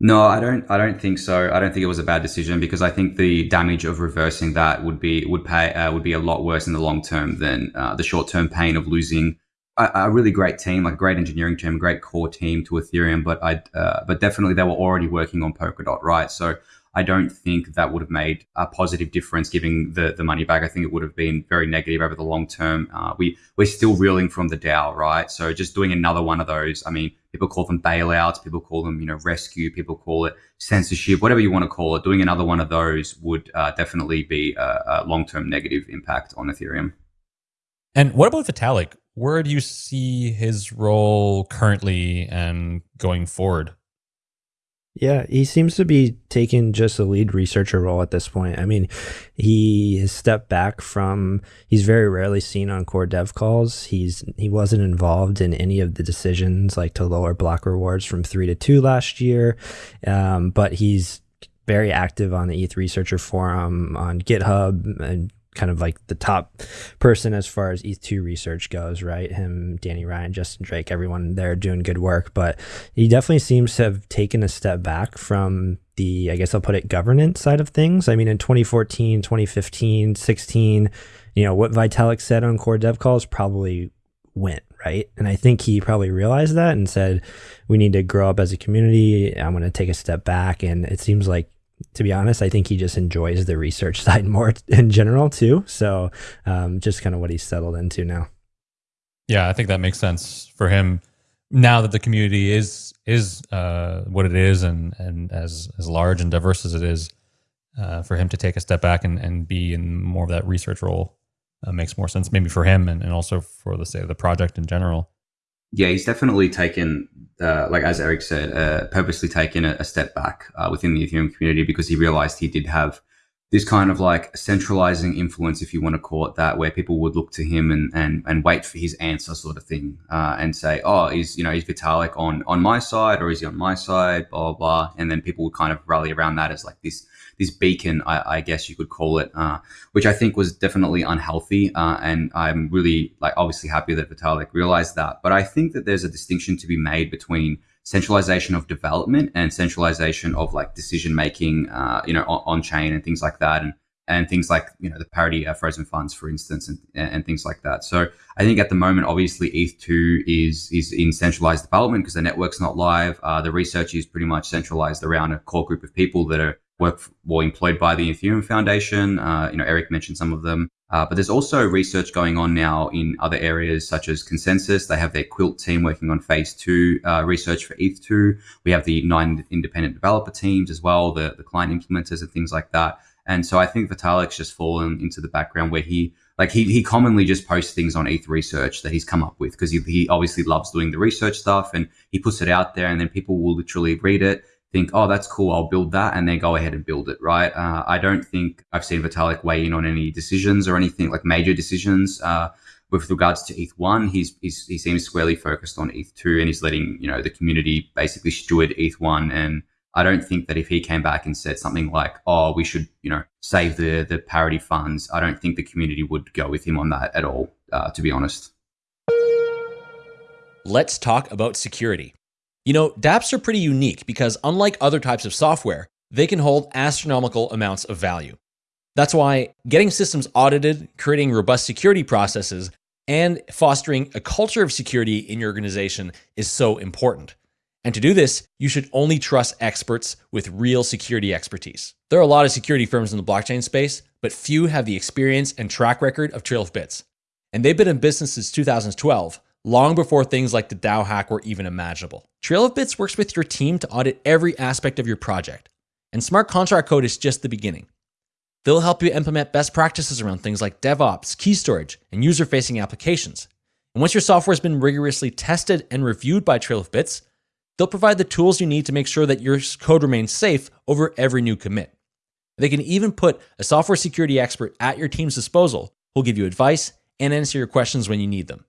No, I don't. I don't think so. I don't think it was a bad decision because I think the damage of reversing that would be would pay uh, would be a lot worse in the long term than uh, the short term pain of losing a, a, really great team, like a great engineering team, great core team to Ethereum. But I, uh, but definitely they were already working on Polkadot, right? So I don't think that would have made a positive difference giving the, the money back. I think it would have been very negative over the long term. Uh, we, we're still reeling from the DAO, right? So just doing another one of those, I mean, people call them bailouts, people call them, you know, rescue, people call it censorship, whatever you want to call it. Doing another one of those would uh, definitely be a, a long term negative impact on Ethereum. And what about Vitalik? Where do you see his role currently and going forward? Yeah, he seems to be taking just a lead researcher role at this point. I mean, he has stepped back from. He's very rarely seen on core dev calls. He's he wasn't involved in any of the decisions like to lower block rewards from three to two last year, um, but he's very active on the ETH Researcher forum on GitHub and kind of like the top person as far as ETH2 research goes, right? Him, Danny Ryan, Justin Drake, everyone there doing good work. But he definitely seems to have taken a step back from the, I guess I'll put it, governance side of things. I mean, in 2014, 2015, 16, you know, what Vitalik said on core dev calls probably went, right? And I think he probably realized that and said, we need to grow up as a community. I'm going to take a step back. And it seems like to be honest, I think he just enjoys the research side more in general too. So um, just kind of what he's settled into now. Yeah, I think that makes sense for him now that the community is is uh, what it is and and as as large and diverse as it is. Uh, for him to take a step back and, and be in more of that research role uh, makes more sense, maybe for him and, and also for the say the project in general. Yeah, he's definitely taken uh, like as Eric said, uh, purposely taken a, a step back uh, within the Ethereum community because he realized he did have this kind of like centralizing influence, if you want to call it that, where people would look to him and and, and wait for his answer, sort of thing, uh, and say, "Oh, is you know is Vitalik on on my side or is he on my side?" Blah blah, blah. and then people would kind of rally around that as like this this beacon, I, I guess you could call it, uh, which I think was definitely unhealthy. Uh, and I'm really like obviously happy that Vitalik realized that. But I think that there's a distinction to be made between centralization of development and centralization of like decision making, uh, you know, on, on, chain and things like that. And and things like you know the parity frozen funds, for instance, and, and things like that. So I think at the moment, obviously, ETH two is is in centralized development because the network's not live. Uh, the research is pretty much centralized around a core group of people that are work well employed by the Ethereum Foundation. Uh, you know, Eric mentioned some of them, uh, but there's also research going on now in other areas such as ConsenSys. They have their Quilt team working on Phase Two uh, research for ETH2. We have the nine independent developer teams as well, the the client implementers and things like that. And so I think Vitalik's just fallen into the background where he like he, he commonly just posts things on ETH research that he's come up with because he, he obviously loves doing the research stuff and he puts it out there and then people will literally read it think, oh, that's cool, I'll build that, and then go ahead and build it, right? Uh, I don't think I've seen Vitalik weigh in on any decisions or anything like major decisions. Uh, with regards to ETH one, he's, he's, he seems squarely focused on ETH two, and he's letting you know the community basically steward ETH one. And I don't think that if he came back and said something like, "Oh, we should you know save the the parity funds," I don't think the community would go with him on that at all. Uh, to be honest. Let's talk about security. You know, dApps are pretty unique because unlike other types of software, they can hold astronomical amounts of value. That's why getting systems audited, creating robust security processes, and fostering a culture of security in your organization is so important. And to do this, you should only trust experts with real security expertise. There are a lot of security firms in the blockchain space, but few have the experience and track record of Trail of Bits. And they've been in business since 2012, long before things like the DAO hack were even imaginable. Trail of Bits works with your team to audit every aspect of your project, and smart contract code is just the beginning. They'll help you implement best practices around things like DevOps, key storage, and user facing applications. And once your software has been rigorously tested and reviewed by Trail of Bits, they'll provide the tools you need to make sure that your code remains safe over every new commit. They can even put a software security expert at your team's disposal who'll give you advice and answer your questions when you need them.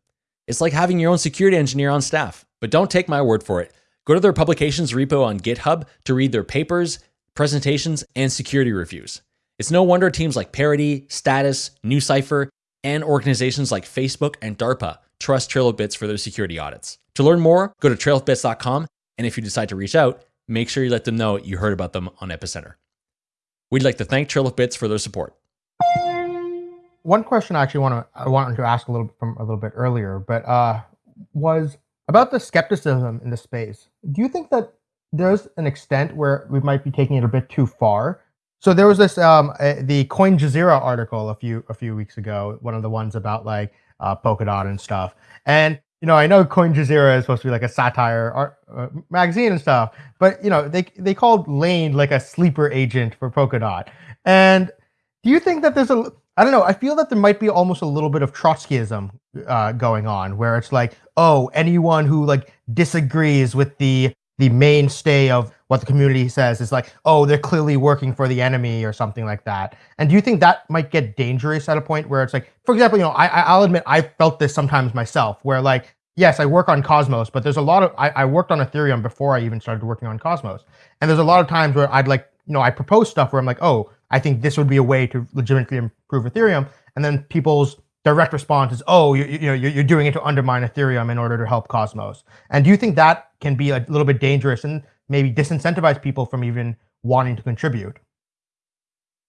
It's like having your own security engineer on staff. But don't take my word for it. Go to their publications repo on GitHub to read their papers, presentations, and security reviews. It's no wonder teams like Parity, Status, NuCypher, and organizations like Facebook and DARPA trust Trail of Bits for their security audits. To learn more, go to trailofbits.com, and if you decide to reach out, make sure you let them know you heard about them on Epicenter. We'd like to thank Trail of Bits for their support one question I actually want to I wanted to ask a little from a little bit earlier, but uh, was about the skepticism in the space. Do you think that there's an extent where we might be taking it a bit too far. So there was this um the Coin Jazeera article a few a few weeks ago, one of the ones about like uh, Polkadot and stuff. And you know, I know Coin Jazeera is supposed to be like a satire art, uh, magazine and stuff, but you know, they they called Lane like a sleeper agent for Polkadot. And do you think that there's a I don't know. I feel that there might be almost a little bit of Trotskyism uh, going on, where it's like, oh, anyone who like disagrees with the the mainstay of what the community says is like, oh, they're clearly working for the enemy or something like that. And do you think that might get dangerous at a point where it's like, for example, you know, I, I'll admit I felt this sometimes myself, where like, yes, I work on Cosmos, but there's a lot of I, I worked on Ethereum before I even started working on Cosmos, and there's a lot of times where I'd like, you know, I propose stuff where I'm like, oh, I think this would be a way to legitimately improve Ethereum. And then people's direct response is, oh, you, you know, you're doing it to undermine Ethereum in order to help Cosmos. And do you think that can be a little bit dangerous and maybe disincentivize people from even wanting to contribute?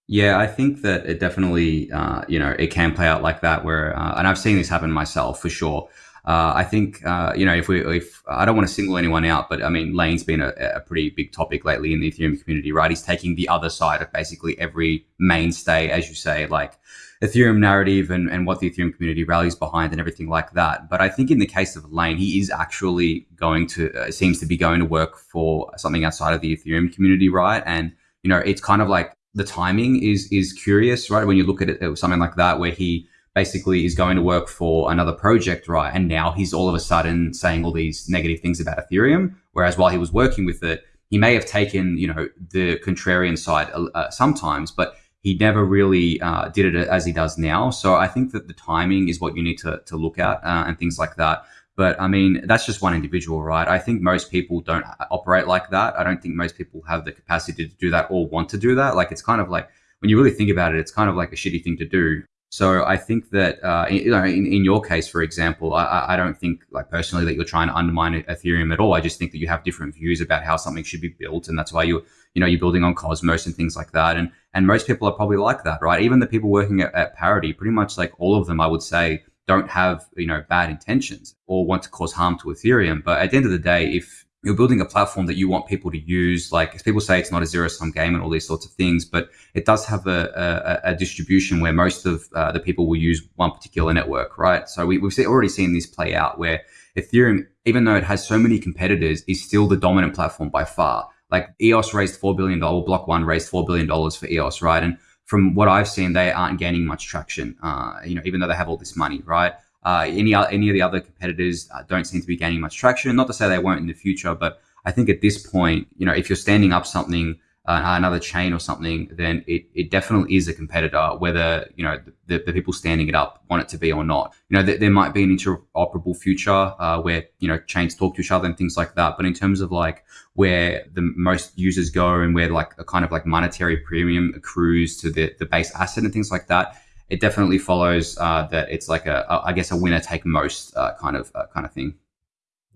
Yeah, I think that it definitely, uh, you know, it can play out like that. Where, uh, and I've seen this happen myself for sure. Uh, I think uh, you know if we if I don't want to single anyone out, but I mean Lane's been a, a, pretty big topic lately in the Ethereum community, right? He's taking the other side of basically every mainstay, as you say, like Ethereum narrative and, and what the Ethereum community rallies behind and everything like that. But I think in the case of Lane, he is actually going to uh, seems to be going to work for something outside of the Ethereum community, right? And you know it's kind of like the timing is is curious, right? When you look at it, something like that, where he basically is going to work for another project, right? And now he's all of a sudden saying all these negative things about Ethereum. Whereas while he was working with it, he may have taken, you know, the contrarian side uh, uh, sometimes, but he never really uh, did it as he does now. So I think that the timing is what you need to, to look at uh, and things like that. But I mean, that's just one individual, right? I think most people don't operate like that. I don't think most people have the capacity to do that or want to do that. Like, it's kind of like, when you really think about it, it's kind of like a shitty thing to do. So I think that uh, know, in, in your case, for example, I, I don't think like personally that you're trying to undermine Ethereum at all. I just think that you have different views about how something should be built, and that's why you you know you're building on Cosmos and things like that. And and most people are probably like that, right? Even the people working at, at Parity, pretty much like all of them, I would say, don't have you know bad intentions or want to cause harm to Ethereum. But at the end of the day, if you're building a platform that you want people to use. Like people say, it's not a zero sum game and all these sorts of things, but it does have a, a, a distribution where most of uh, the people will use one particular network, right? So we, have already seen this play out where Ethereum, even though it has so many competitors, is still the dominant platform by far. Like EOS raised $4 billion, Block One raised $4 billion for EOS, right? And from what I've seen, they aren't gaining much traction, uh, you know, even though they have all this money, right? Uh, any any of the other competitors uh, don't seem to be gaining much traction. Not to say they won't in the future, but I think at this point, you know, if you're standing up something, uh, another chain or something, then it, it definitely is a competitor. Whether you know the, the people standing it up want it to be or not. You know, th- there might be an interoperable future uh, where you know chains talk to each other and things like that. But in terms of like where the most users go and where like a kind of like monetary premium accrues to the the base asset and things like that it definitely follows uh, that it's like a, a, I guess, a winner take most uh, kind of uh, kind of thing.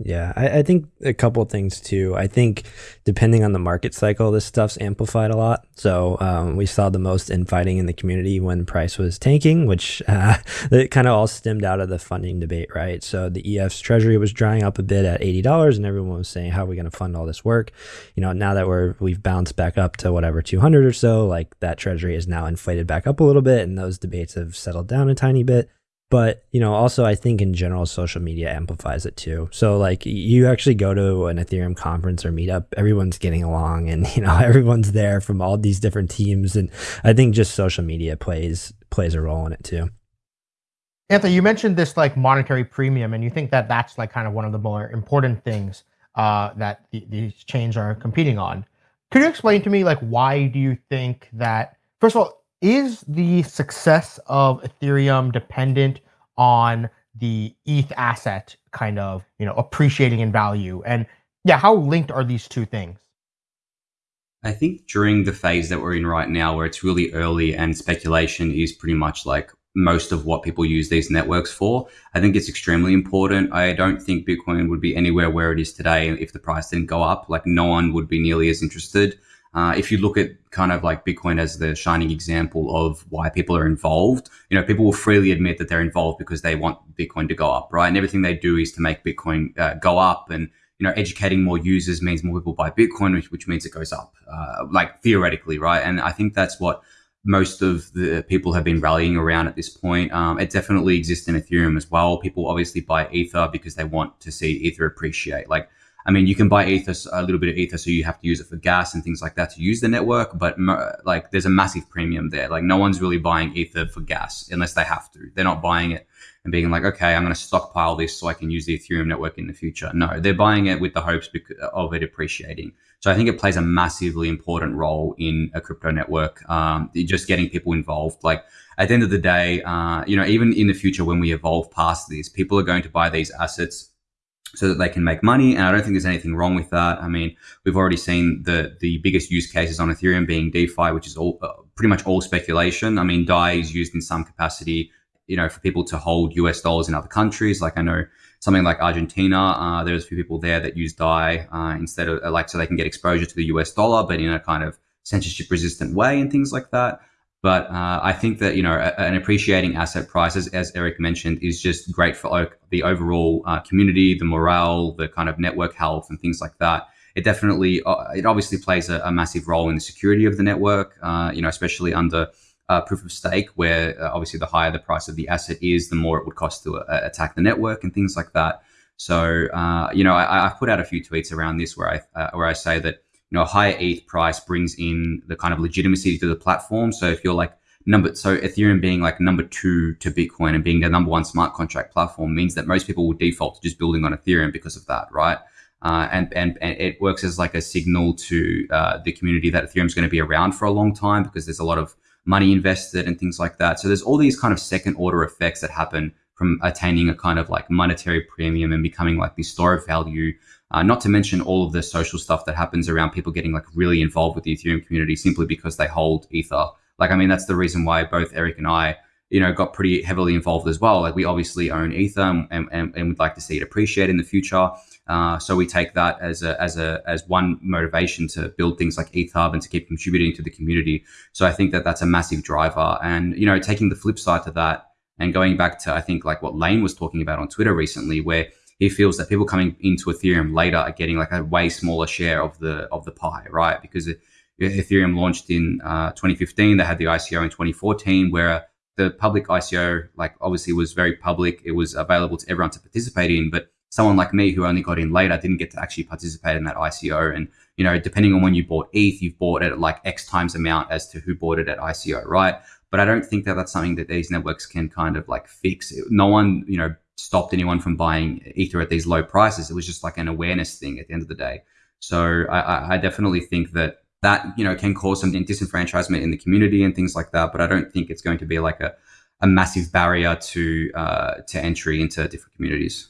Yeah, I, I, think a couple things too. I think depending on the market cycle, this stuff's amplified a lot. So um, we saw the most infighting in the community when price was tanking, which uh, it kind of all stemmed out of the funding debate, right? So the EF's treasury was drying up a bit at eighty dollars, and everyone was saying, "How are we going to fund all this work?" You know, now that we're we've bounced back up to whatever two hundred or so, like that treasury is now inflated back up a little bit, and those debates have settled down a tiny bit but you know also i think in general social media amplifies it too. So like you actually go to an ethereum conference or meetup everyone's getting along and you know everyone's there from all these different teams. And i think just social media plays plays a role in it too. Anthony you mentioned this like monetary premium and you think that that's like kind of one of the more important things uh, that the, these chains are competing on. Could you explain to me like why do you think that first of all is the success of Ethereum dependent on the ETH asset kind of, you know, appreciating in value? And yeah, how linked are these two things? I think during the phase that we're in right now, where it's really early and speculation is pretty much like most of what people use these networks for, I think it's extremely important. I don't think Bitcoin would be anywhere where it is today if the price didn't go up. Like, no one would be nearly as interested. Uh, if you look at kind of like Bitcoin as the shining example of why people are involved, you know, people will freely admit that they're involved because they want Bitcoin to go up, right? And everything they do is to make Bitcoin uh, go up and, you know, educating more users means more people buy Bitcoin, which, which means it goes up, uh, like theoretically, right? And I think that's what most of the people have been rallying around at this point. Um, it definitely exists in Ethereum as well. People obviously buy Ether because they want to see Ether appreciate. Like, I mean, you can buy Ether, a little bit of Ether, so you have to use it for gas and things like that to use the network. But like, there's a massive premium there. Like, no one's really buying Ether for gas unless they have to. They're not buying it and being like, okay, I'm going to stockpile this so I can use the Ethereum network in the future. No, they're buying it with the hopes of it appreciating. So I think it plays a massively important role in a crypto network, um, just getting people involved. Like at the end of the day, uh, you know, even in the future when we evolve past this, people are going to buy these assets so that they can make money. And I don't think there's anything wrong with that. I mean, we've already seen the the biggest use cases on Ethereum being DeFi, which is all uh, pretty much all speculation. I mean, DAI is used in some capacity you know, for people to hold US dollars in other countries. Like I know something like Argentina, uh, there's a few people there that use DAI uh, instead of like so they can get exposure to the US dollar, but in a kind of censorship resistant way and things like that. But uh, I think that you know an appreciating asset price, as, Eric mentioned, is just great for the overall uh, community, the morale, the kind of network health, and things like that. It definitely, uh, it obviously plays a, a, massive role in the security of the network. Uh, you know, especially under uh, proof of stake, where uh, obviously the higher the price of the asset is, the more it would cost to attack the network and things like that. So, you know, I, have put out a few tweets around this where I where I say that you know a higher ETH price brings in the kind of legitimacy to the platform. So if you're like number, so Ethereum being like number two to Bitcoin and being the number one smart contract platform means that most people will default to just building on Ethereum because of that, right? Uh, and, and, and it works as like a signal to uh, the community that Ethereum is going to be around for a long time because there's a lot of money invested and things like that. So there's all these kind of second order effects that happen from attaining a kind of like monetary premium and becoming like the store of value. Uh, not to mention all of the social stuff that happens around people getting like really involved with the Ethereum community simply because they hold Ether. Like, I mean, that's the reason why both Eric and I, you know, got pretty heavily involved as well. Like, we obviously own Ether and, and, and would like to see it appreciate in the future. Uh, so we take that as a as a as one motivation to build things like ETHHub and to keep contributing to the community. So I think that that's a massive driver. And you know, taking the flip side to that and going back to I think like what Lane was talking about on Twitter recently, where he feels that people coming into Ethereum later are getting like a way smaller share of the of the pie, right? Because Ethereum launched in uh, 2015, they had the ICO in 2014, where the public ICO, like obviously was very public. It was available to everyone to participate in, but someone like me who only got in later didn't get to actually participate in that ICO. And, you know, depending on when you bought ETH, you've bought it at like X times amount as to who bought it at ICO, right? But I don't think that that's something that these networks can kind of like fix. No one, you know, stopped anyone from buying Ether at these low prices. It was just like an awareness thing at the end of the day. So I, I definitely think that that, you know, can cause some disenfranchisement in the community and things like that. But I don't think it's going to be like a, a massive barrier to uh, to entry into different communities.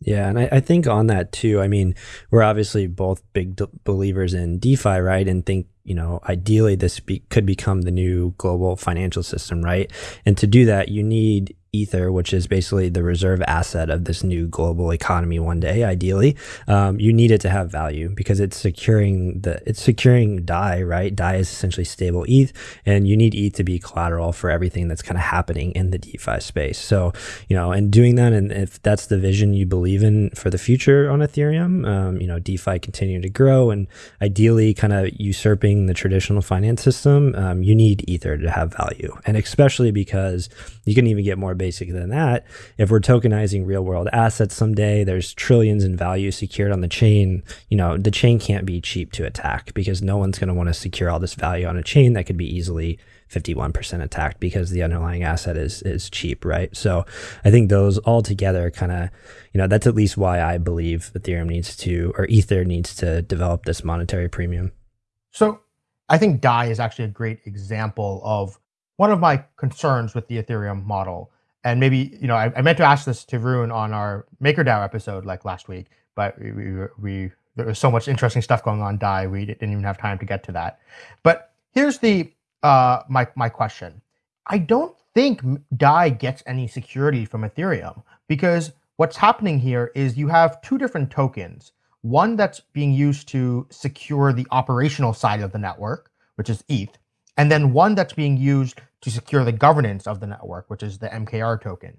Yeah, and I, I, think on that too, I mean, we're obviously both big believers in DeFi, right? And think you know, ideally this be could become the new global financial system, right? And to do that, you need Ether, which is basically the reserve asset of this new global economy one day, ideally, um, you need it to have value because it's securing the it's securing DAI, right? DAI is essentially stable ETH, and you need ETH to be collateral for everything that's kind of happening in the DeFi space. So, you know, and doing that, and if that's the vision you believe in for the future on Ethereum, um, you know, DeFi continuing to grow and ideally kind of usurping the traditional finance system, um, you need Ether to have value. And especially because you can even get more basic than that. If we're tokenizing real world assets someday, there's trillions in value secured on the chain. You know, the chain can't be cheap to attack because no one's going to want to secure all this value on a chain that could be easily 51% attacked because the underlying asset is is cheap, right? So I think those all together kind of, you know, that's at least why I believe Ethereum needs to or Ether needs to develop this monetary premium. So I think DAI is actually a great example of one of my concerns with the Ethereum model. And maybe, you know, I, I meant to ask this to Rune on our MakerDAO episode like last week, but we, we, we there was so much interesting stuff going on DAI, we didn't even have time to get to that. But here's the uh, my my question. I don't think DAI gets any security from Ethereum because what's happening here is you have two different tokens one that's being used to secure the operational side of the network, which is ETH, and then one that's being used to secure the governance of the network, which is the MKR token.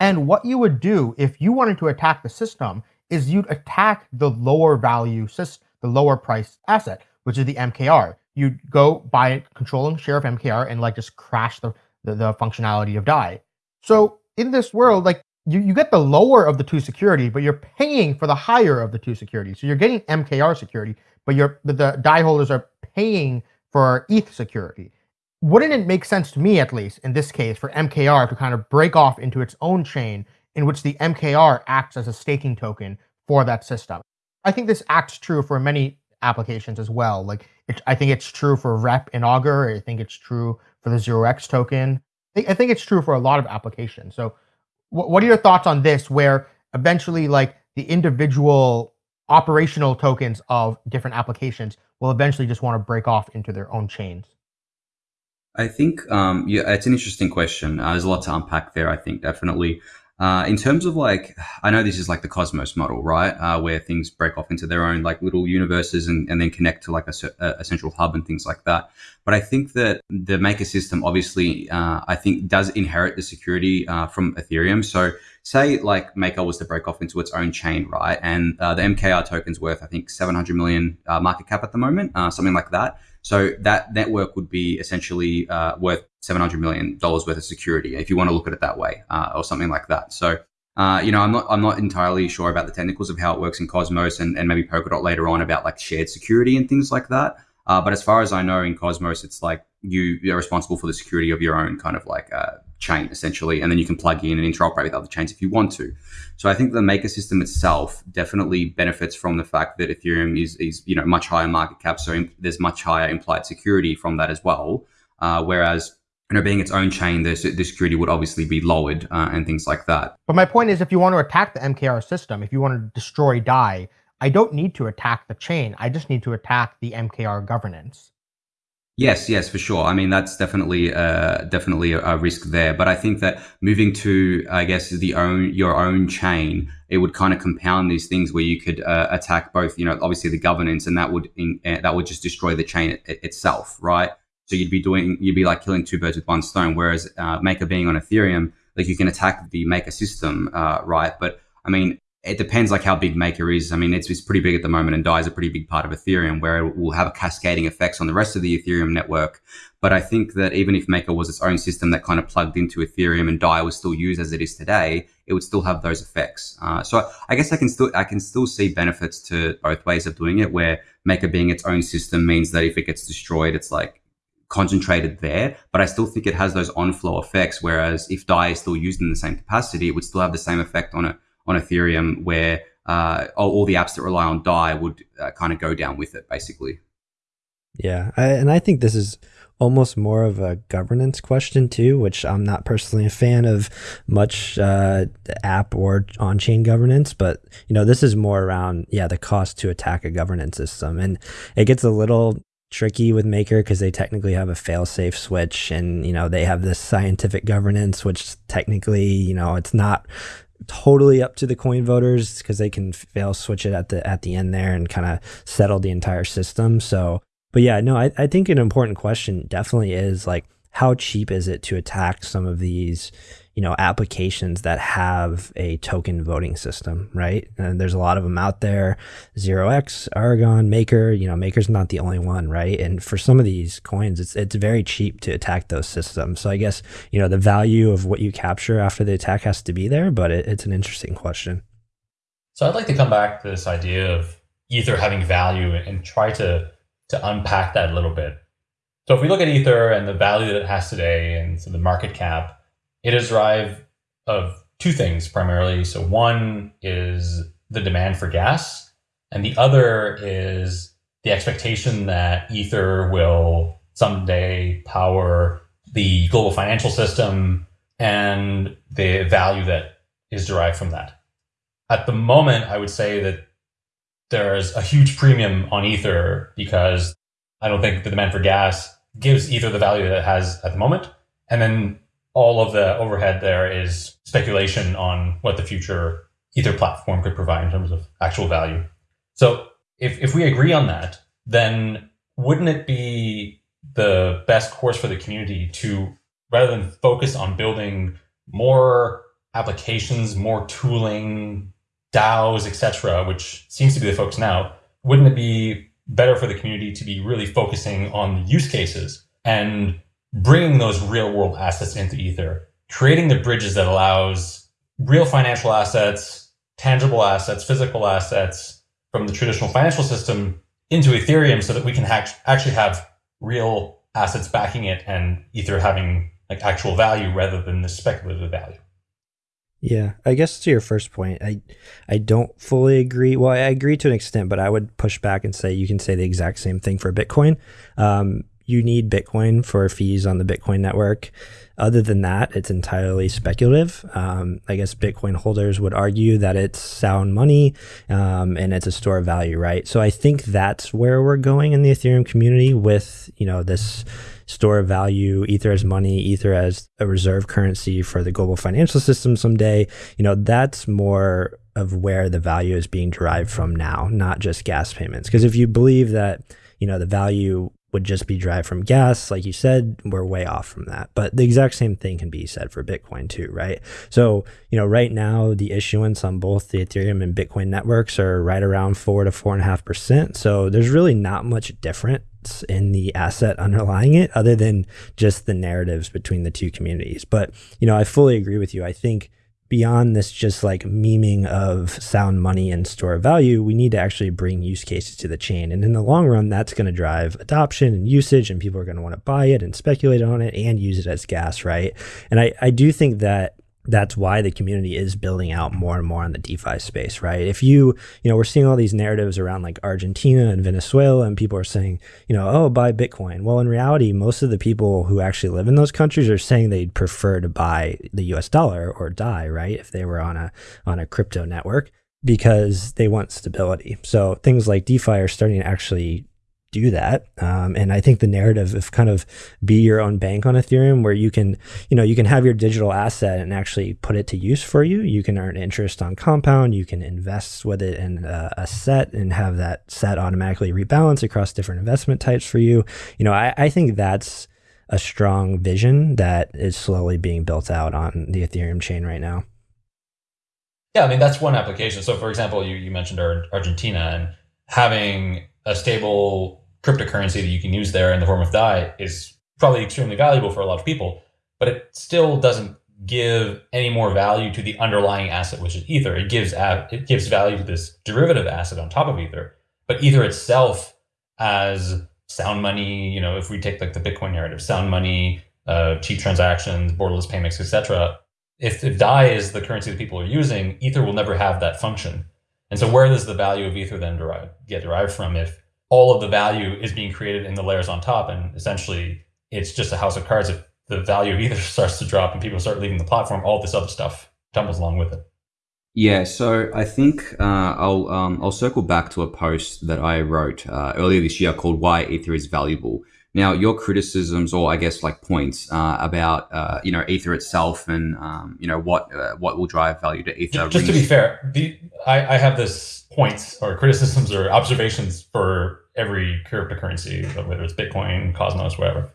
And what you would do if you wanted to attack the system is you'd attack the lower value the lower price asset, which is the MKR. You'd go buy a controlling share of MKR and like just crash the, the, the functionality of DAI. So in this world, like you, you get the lower of the two security, but you're paying for the higher of the two security. So you're getting MKR security, but you're but the DAI holders are paying for ETH security. Wouldn't it make sense to me, at least in this case, for MKR to kind of break off into its own chain in which the MKR acts as a staking token for that system? I think this acts true for many applications as well. Like it, I think it's true for Rep and Augur. I think it's true for the Zero X token. I think it's true for a lot of applications. So what are your thoughts on this where eventually like the individual operational tokens of different applications will eventually just want to break off into their own chains i think um, yeah it's an interesting question uh, there's a lot to unpack there i think definitely uh, in terms of like, I know this is like the Cosmos model, right? Uh, where things break off into their own like little universes and, and then connect to like a, a central hub and things like that. But I think that the Maker system obviously, uh, I think does inherit the security uh, from Ethereum. So say like Maker was to break off into its own chain, right? And uh, the MKR token's worth, I think, 700 million market cap at the moment, something like that. So that network would be essentially worth $700 million worth of security, if you want to look at it that way, uh, or something like that. So, uh, you know, I'm not, I'm not entirely sure about the technicals of how it works in Cosmos and, and maybe Polkadot later on about like shared security and things like that. Uh, but as far as I know in Cosmos, it's like you, you're responsible for the security of your own kind of like uh, chain essentially, and then you can plug in and interoperate with other chains if you want to. So I think the Maker system itself definitely benefits from the fact that Ethereum is, is you know much higher market cap, so there's much higher implied security from that as well. Uh, whereas you know, being its own chain, the, the security would obviously be lowered uh, and things like that. But my point is, if you want to attack the MKR system, if you want to destroy DAI, I don't need to attack the chain. I just need to attack the MKR governance. Yes, yes, for sure. I mean, that's definitely uh, definitely a, a, risk there. But I think that moving to, I guess, the own your own chain, it would kind of compound these things where you could uh, attack both, you know, obviously the governance, and that would in, uh, that would just destroy the chain it, itself, right? So you'd be doing, you'd be like killing two birds with one stone. Whereas uh, Maker being on Ethereum, like you can attack the Maker system, uh, right? But I mean, it depends like how big Maker is. I mean, it's, it's pretty big at the moment and DAI is a pretty big part of Ethereum where it will have a cascading effects on the rest of the Ethereum network. But I think that even if Maker was its own system that kind of plugged into Ethereum and DAI was still used as it is today, it would still have those effects. Uh, so I guess I can still I can still see benefits to both ways of doing it. Where Maker being its own system means that if it gets destroyed, it's like concentrated there, but I still think it has those on-flow effects. Whereas if DAI is still used in the same capacity, it would still have the same effect on it on Ethereum, where uh, all, all, the apps that rely on DAI would uh, kind of go down with it, basically. Yeah, I, and I think this is almost more of a governance question too, which I'm not personally a fan of much uh, app or on-chain governance, but you know this is more around yeah the cost to attack a governance system, and it gets a little tricky with Maker because they technically have a fail-safe switch, and you know they have this scientific governance, which technically you know it's not totally up to the coin voters because they can fail switch it at the at the end there and kind of settle the entire system. So, but yeah, no, I, I think an important question definitely is like how cheap is it to attack some of these you know applications that have a token voting system right? And there's a lot of them out there. Zero x aragon maker you know maker's not the only one right? And for some of these coins it's it's very cheap to attack those systems. So i guess you know the value of what you capture after the attack has to be there but it, it's an interesting question. So i'd like to come back to this idea of ether having value and try to to unpack that a little bit. So if we look at ether and the value that it has today and so the market cap it is derived of two things primarily. So one is the demand for gas, and the other is the expectation that Ether will someday power the global financial system and the value that is derived from that. At the moment, I would say that there's a huge premium on Ether because I don't think the demand for gas gives Ether the value that it has at the moment. And then all of the overhead there is speculation on what the future Ether platform could provide in terms of actual value. So if, if we agree on that, then wouldn't it be the best course for the community to, rather than focus on building more applications, more tooling DAOs, etc., which seems to be the focus now, wouldn't it be better for the community to be really focusing on the use cases and bringing those real world assets into Ether, creating the bridges that allows real financial assets, tangible assets, physical assets from the traditional financial system into Ethereum so that we can actually have real assets backing it and Ether having like actual value rather than the speculative value. Yeah, I guess to your first point, I I don't fully agree. Well, I agree to an extent, but I would push back and say you can say the exact same thing for Bitcoin. Um, you need Bitcoin for fees on the Bitcoin network. Other than that, it's entirely speculative. Um, I guess Bitcoin holders would argue that it's sound money um, and it's a store of value, right? So I think that's where we're going in the Ethereum community with you know this store of value, Ether as money, Ether as a reserve currency for the global financial system someday, you know, that's more of where the value is being derived from now, not just gas payments. Because if you believe that, you know, the value would just be derived from gas, like you said, we're way off from that. But the exact same thing can be said for Bitcoin too, right? So, you know, right now the issuance on both the Ethereum and Bitcoin networks are right around four to four and a half percent. So there's really not much difference in the asset underlying it other than just the narratives between the two communities. But, you know, I fully agree with you. I think beyond this just like memeing of sound money and store value, we need to actually bring use cases to the chain. And in the long run, that's going to drive adoption and usage, and people are going to want to buy it and speculate on it and use it as gas, right? And I, I do think that that's why the community is building out more and more on the DeFi space, right? If you, you know, we're seeing all these narratives around like Argentina and Venezuela, and people are saying, you know, oh, buy Bitcoin. Well, in reality, most of the people who actually live in those countries are saying they'd prefer to buy the US dollar or die, right? If they were on a on a crypto network because they want stability. So things like DeFi are starting to actually do that. Um, and I think the narrative of kind of be your own bank on Ethereum, where you can, you know, you can have your digital asset and actually put it to use for you. You can earn interest on compound. You can invest with it in a, a set and have that set automatically rebalance across different investment types for you. You know, I, I think that's a strong vision that is slowly being built out on the Ethereum chain right now. Yeah, I mean that's one application. So, for example, you you mentioned Argentina and having a stable cryptocurrency that you can use there in the form of DAI is probably extremely valuable for a lot of people, but it still doesn't give any more value to the underlying asset, which is Ether. It gives it gives value to this derivative asset on top of Ether, but Ether itself as sound money, you know, if we take like the Bitcoin narrative, sound money, uh, cheap transactions, borderless payments, etc. If, if DAI is the currency that people are using, Ether will never have that function. And so where does the value of Ether then derive, get derived from if all of the value is being created in the layers on top. And essentially, it's just a house of cards. If the value either starts to drop and people start leaving the platform, all this other stuff tumbles along with it. Yeah, so I think uh, I'll um, I'll circle back to a post that I wrote uh, earlier this year called "Why Ether is Valuable." Now, your criticisms, or I guess like points uh, about uh, you know Ether itself, and um, you know what uh, what will drive value to Ether. Just to be fair, the, I, I have this points or criticisms or observations for every cryptocurrency, whether it's Bitcoin, Cosmos, whatever.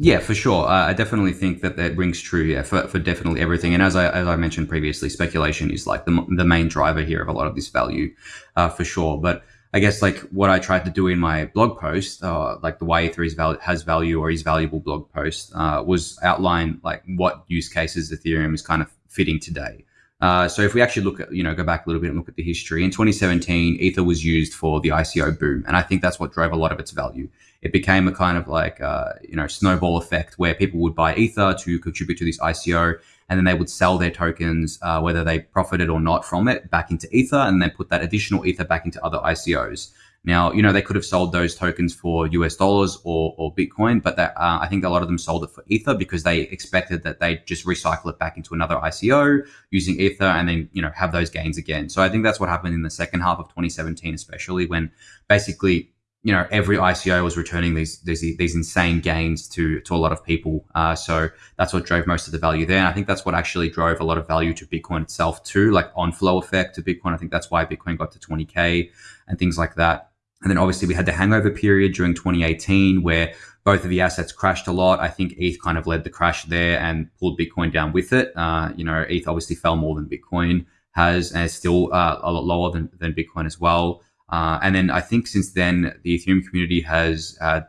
Yeah, for sure. Uh, I definitely think that that rings true. Yeah, for, for definitely everything. And as I as I mentioned previously, speculation is like the the main driver here of a lot of this value, uh, for sure. But I guess like what I tried to do in my blog post, uh, like the why Ether is val- has value or is valuable blog post, uh, was outline like what use cases Ethereum is kind of fitting today. Uh, so if we actually look at, you know, go back a little bit and look at the history, in 2017, Ether was used for the ICO boom. And I think that's what drove a lot of its value. It became a kind of like, uh, you know, snowball effect where people would buy Ether to contribute to this ICO and then they would sell their tokens, uh, whether they profited or not from it, back into Ether and then put that additional Ether back into other ICOs. Now, you know, they could have sold those tokens for US dollars or, or Bitcoin, but that, uh, I think a lot of them sold it for Ether because they expected that they'd just recycle it back into another ICO using Ether and then, you know, have those gains again. So I think that's what happened in the second half of 2017, especially when basically, you know, every ICO was returning these these, these insane gains to to a lot of people. Uh, so that's what drove most of the value there. And I think that's what actually drove a lot of value to Bitcoin itself too, like on flow effect to Bitcoin. I think that's why Bitcoin got to 20k and things like that. And then obviously we had the hangover period during 2018 where both of the assets crashed a lot. I think ETH kind of led the crash there and pulled Bitcoin down with it. Uh, you know, ETH obviously fell more than Bitcoin has and is still uh, a lot lower than, than Bitcoin as well. Uh, and then I think since then, the Ethereum community has uh,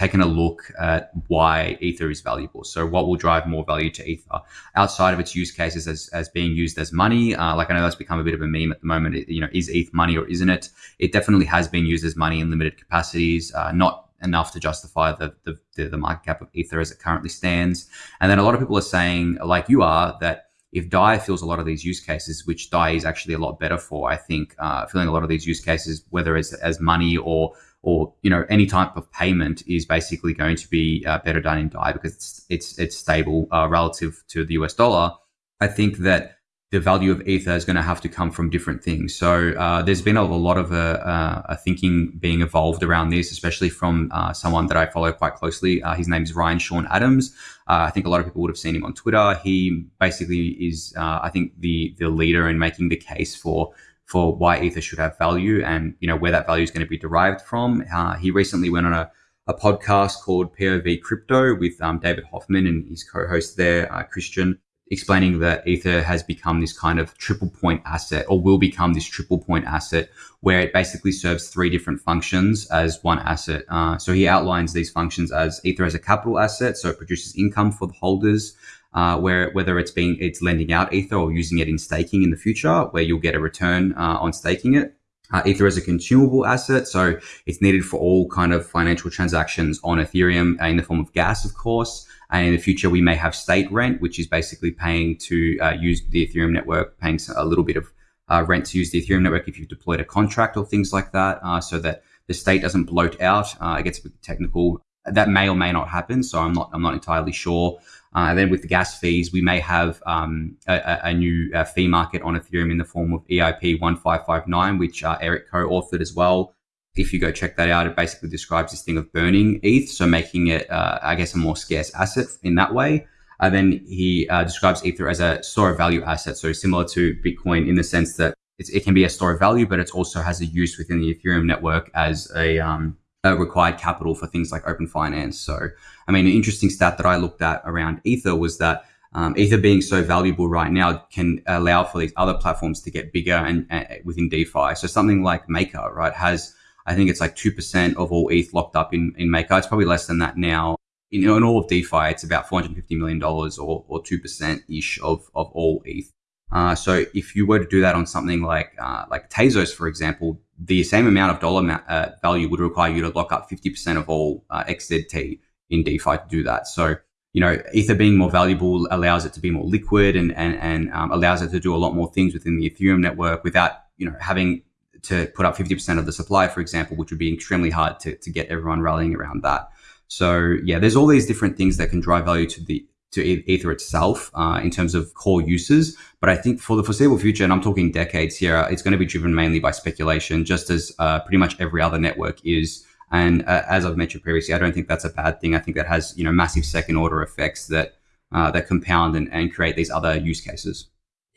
taken a look at why Ether is valuable. So, what will drive more value to Ether outside of its use cases as, as being used as money? Uh, like I know that's become a bit of a meme at the moment. It, you know, is ETH money or isn't it? It definitely has been used as money in limited capacities, uh, not enough to justify the, the the market cap of Ether as it currently stands. And then a lot of people are saying, like you are, that if DAI fills a lot of these use cases, which DAI is actually a lot better for, I think, uh, filling a lot of these use cases, whether it's as money or or you know any type of payment, is basically going to be uh, better done in DAI because it's it's, it's stable uh, relative to the US dollar. I think that the value of ether is going to have to come from different things. So uh, there's been a, a lot of uh, uh, thinking being evolved around this, especially from uh, someone that I follow quite closely. His name is Ryan Sean Adams. I think a lot of people would have seen him on Twitter. He basically is, I think, the the leader in making the case for for why ether should have value and you know where that value is going to be derived from. he recently went on a a podcast called POV Crypto with um, David Hoffman and his co-host there, Christian explaining that Ether has become this kind of triple point asset or will become this triple point asset where it basically serves three different functions as one asset. Uh, so he outlines these functions as Ether as a capital asset. So it produces income for the holders. Uh, where whether it's being it's lending out ether or using it in staking in the future, where you'll get a return uh, on staking it. Uh, ether is a consumable asset, so it's needed for all kind of financial transactions on Ethereum in the form of gas, of course. And in the future, we may have state rent, which is basically paying to uh, use the Ethereum network, paying a little bit of uh, rent to use the Ethereum network if you've deployed a contract or things like that, uh, so that the state doesn't bloat out. Uh, it gets a bit technical. That may or may not happen, so I'm not I'm not entirely sure. Uh, then with the gas fees, we may have um, a, a, new uh, fee market on Ethereum in the form of EIP 1559, which Eric co-authored as well if you go check that out, it basically describes this thing of burning ETH, so making it, uh, I guess, a more scarce asset in that way. And then he uh, describes Ether as a store of value asset, so similar to Bitcoin in the sense that it can be a store of value, but it also has a use within the Ethereum network as a, um, a required capital for things like open finance. So, I mean, an interesting stat that I looked at around Ether was that um, Ether being so valuable right now can allow for these other platforms to get bigger and, and within DeFi. So something like Maker, right, has I think it's like 2% of all ETH locked up in, in Maker. It's probably less than that now. In, in all of DeFi, it's about $450 million or, or 2% ish of, of all ETH. Uh, so if you were to do that on something like uh, like Tezos, for example, the same amount of dollar ma- uh, value would require you to lock up 50% of all uh, XTZ in DeFi to do that. So, you know, Ether being more valuable allows it to be more liquid and, and, and um, allows it to do a lot more things within the Ethereum network without, you know, having to put up 50% of the supply, for example, which would be extremely hard to, to get everyone rallying around that. So yeah, there's all these different things that can drive value to the to Ether itself uh, in terms of core uses. But I think for the foreseeable future, and I'm talking decades here, it's going to be driven mainly by speculation, just as uh, pretty much every other network is. And uh, as I've mentioned previously, I don't think that's a bad thing. I think that has you know massive second order effects that uh, that compound and, and create these other use cases.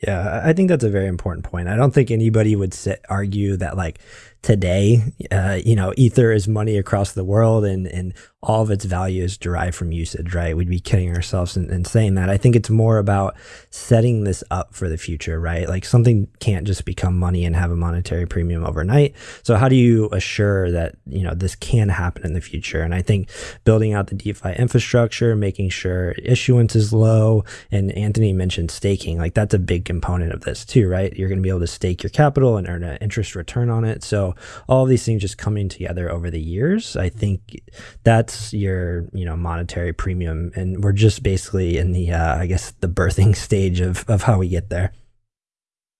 Yeah, I think that's a very important point. I don't think anybody would sit, argue that like today, uh, you know, Ether is money across the world and, and all of its value is derived from usage, right? We'd be kidding ourselves in saying that. I think it's more about setting this up for the future, right? Like something can't just become money and have a monetary premium overnight. So how do you assure that, you know, this can happen in the future? And I think building out the DeFi infrastructure, making sure issuance is low, and Anthony mentioned staking, like that's a big component of this too, right? You're going to be able to stake your capital and earn an interest return on it. So all these things just coming together over the years, I think that's your you know monetary premium, and we're just basically in the uh, I guess the birthing stage of of how we get there.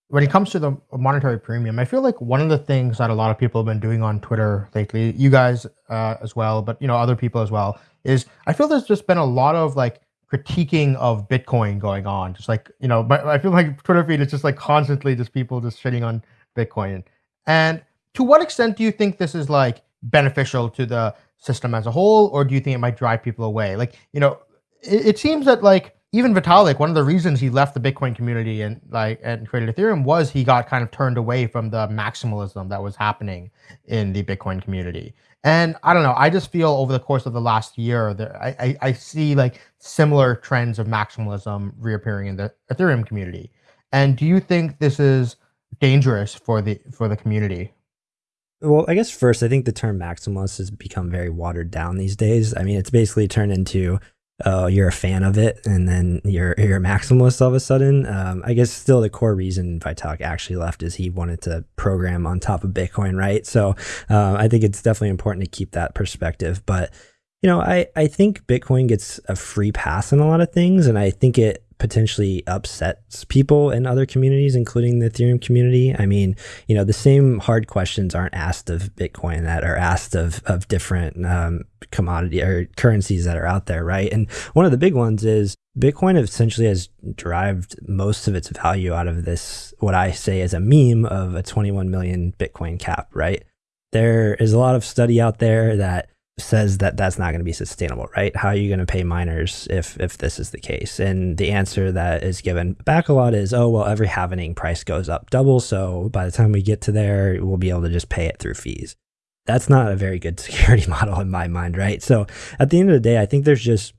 When it comes to the monetary premium, I feel like one of the things that a lot of people have been doing on Twitter lately, you guys uh, as well, but you know other people as well, is I feel there's just been a lot of like critiquing of Bitcoin going on. Just like, you know, I feel like Twitter feed is just like constantly just people just shitting on Bitcoin. And to what extent do you think this is like beneficial to the system as a whole, or do you think it might drive people away? Like, you know, it, it seems that like even Vitalik, one of the reasons he left the Bitcoin community and like and created Ethereum was he got kind of turned away from the maximalism that was happening in the Bitcoin community. And I don't know, I just feel over the course of the last year that I, I, I see like similar trends of maximalism reappearing in the Ethereum community. And do you think this is dangerous for the for the community? Well, I guess first, I think the term maximalist has become very watered down these days. I mean, it's basically turned into oh, you're a fan of it, and then you're you're a maximalist all of a sudden. Um, I guess still the core reason Vitalik actually left is he wanted to program on top of Bitcoin, right? So uh, I think it's definitely important to keep that perspective. But you know, I I think Bitcoin gets a free pass in a lot of things, and I think it potentially upsets people in other communities, including the Ethereum community. I mean, you know, the same hard questions aren't asked of Bitcoin that are asked of of different um, commodity or currencies that are out there, right? And one of the big ones is Bitcoin essentially has derived most of its value out of this, what I say is a meme of a 21 million Bitcoin cap, right? There is a lot of study out there that says that that's not going to be sustainable, right? How are you going to pay miners if if this is the case? And the answer that is given back a lot is, oh well, every halvening price goes up double, so by the time we get to there, we'll be able to just pay it through fees. That's not a very good security model in my mind, right? So at the end of the day, I think there's just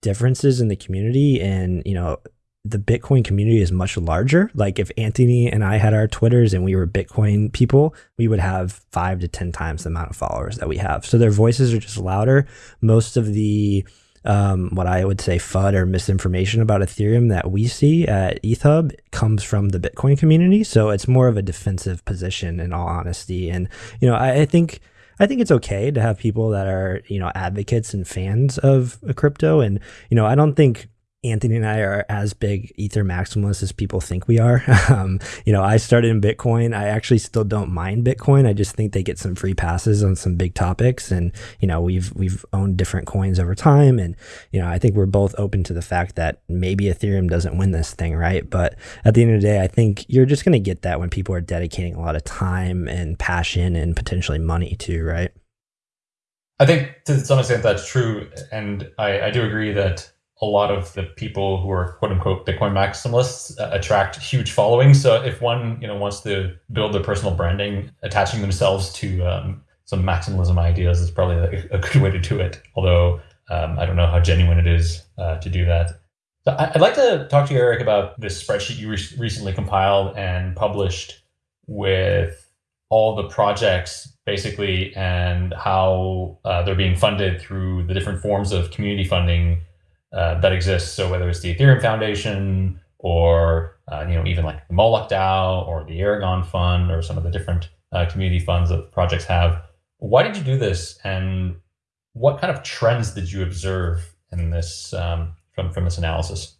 differences in the community and you know the Bitcoin community is much larger. Like if Anthony and I had our Twitters and we were Bitcoin people, we would have five to 10 times the amount of followers that we have. So their voices are just louder. Most of the, um, what I would say FUD or misinformation about Ethereum that we see at ETHHub comes from the Bitcoin community. So it's more of a defensive position in all honesty. And, you know, I, I think, I think it's okay to have people that are, you know, advocates and fans of crypto. And, you know, I don't think Anthony and I are as big Ether maximalists as people think we are. Um, you know, I started in Bitcoin. I actually still don't mind Bitcoin. I just think they get some free passes on some big topics, and you know, we've we've owned different coins over time, and you know, I think we're both open to the fact that maybe Ethereum doesn't win this thing, right? But at the end of the day, I think you're just going to get that when people are dedicating a lot of time and passion and potentially money too, right? I think to some extent that's true, and I, I do agree that a lot of the people who are quote unquote Bitcoin maximalists uh, attract huge followings. So if one you know wants to build their personal branding, attaching themselves to um, some maximalism ideas is probably a, a, good way to do it. Although um, I don't know how genuine it is uh, to do that. So I'd like to talk to you, Eric, about this spreadsheet you re recently compiled and published with all the projects basically and how uh, they're being funded through the different forms of community funding uh, that exists. So whether it's the Ethereum Foundation or uh, you know even like the Moloch DAO or the Aragon Fund or some of the different uh, community funds that projects have. Why did you do this, and what kind of trends did you observe in this um, from from this analysis?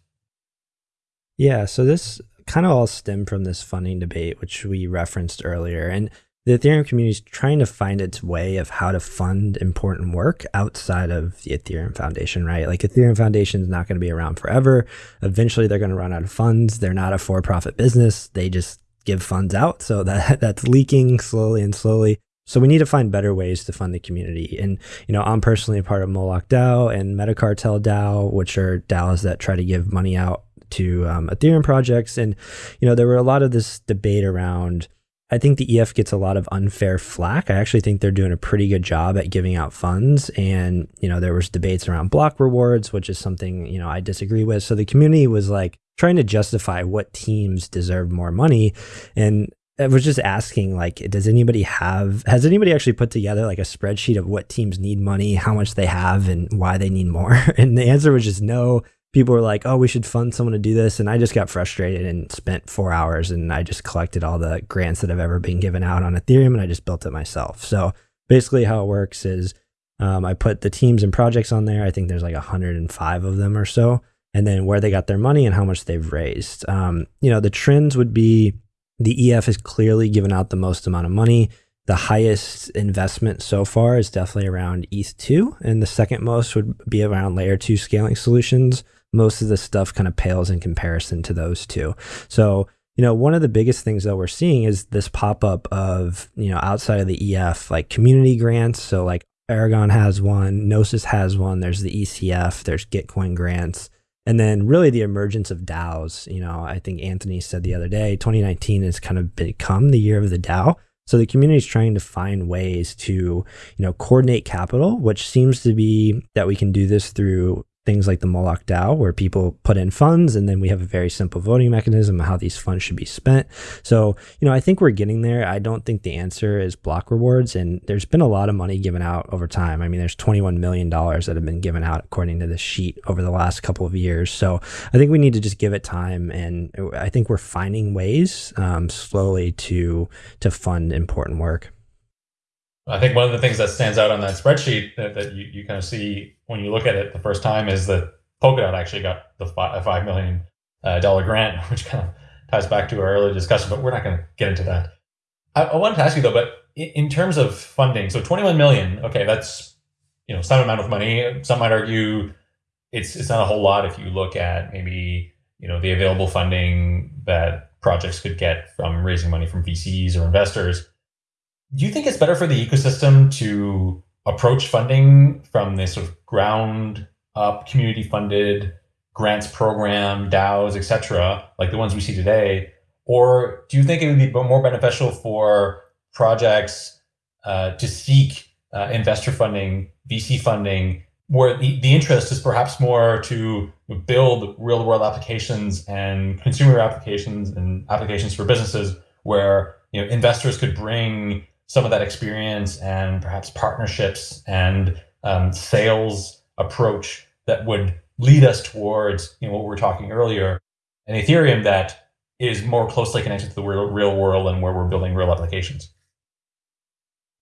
Yeah, so this kind of all stemmed from this funding debate, which we referenced earlier, and the Ethereum community is trying to find its way of how to fund important work outside of the Ethereum Foundation, right? Like Ethereum Foundation is not going to be around forever. Eventually, they're going to run out of funds. They're not a for-profit business. They just give funds out, so that that's leaking slowly and slowly. So we need to find better ways to fund the community. And you know, I'm personally a part of Moloch DAO and Metacartel DAO, which are DAOs that try to give money out to um, Ethereum projects. And you know, there were a lot of this debate around I think the EF gets a lot of unfair flack. I actually think they're doing a pretty good job at giving out funds. And, you know, there was debates around block rewards, which is something, you know, I disagree with. So the community was like trying to justify what teams deserve more money. And I was just asking, like, does anybody have, has anybody actually put together like a spreadsheet of what teams need money, how much they have, and why they need more? And the answer was just no people were like, "Oh, we should fund someone to do this," and I just got frustrated and spent four hours, and I just collected all the grants that have ever been given out on Ethereum, and I just built it myself. So basically, how it works is um, I put the teams and projects on there. I think there's like 105 of them or so, and then where they got their money and how much they've raised. Um, you know, the trends would be the EF has clearly given out the most amount of money. The highest investment so far is definitely around ETH2, and the second most would be around layer two scaling solutions most of the stuff kind of pales in comparison to those two. So, you know, one of the biggest things that we're seeing is this pop up of, you know, outside of the EF, like community grants. So, like Aragon has one, Gnosis has one, there's the ECF, there's Gitcoin grants. And then really the emergence of DAOs. You know, I think Anthony said the other day, 2019 has kind of become the year of the DAO. So the community is trying to find ways to, you know, coordinate capital, which seems to be that we can do this through things like the Moloch DAO, where people put in funds and then we have a very simple voting mechanism of how these funds should be spent. So, you know, I think we're getting there. I don't think the answer is block rewards. And there's been a lot of money given out over time. I mean, there's $21 million that have been given out according to this sheet over the last couple of years. So I think we need to just give it time. And I think we're finding ways um, slowly to, to fund important work. I think one of the things that stands out on that spreadsheet that, that you, you kind of see when you look at it the first time is that Polkadot actually got the $5 million uh, grant, which kind of ties back to our earlier discussion, but we're not going to get into that. I, I, wanted to ask you though, but in, in terms of funding, so 21 million, okay, that's, you know, some amount of money. Some might argue it's, it's not a whole lot if you look at maybe, you know, the available funding that projects could get from raising money from VCs or investors do you think it's better for the ecosystem to approach funding from this sort of ground up, community funded grants program, DAOs, etc., like the ones we see today? Or do you think it would be more beneficial for projects uh, to seek uh, investor funding, VC funding, where the, the interest is perhaps more to build real world applications and consumer applications and applications for businesses where you know investors could bring some of that experience and perhaps partnerships and um, sales approach that would lead us towards you know what we were talking earlier an ethereum that is more closely connected to the real, real world and where we're building real applications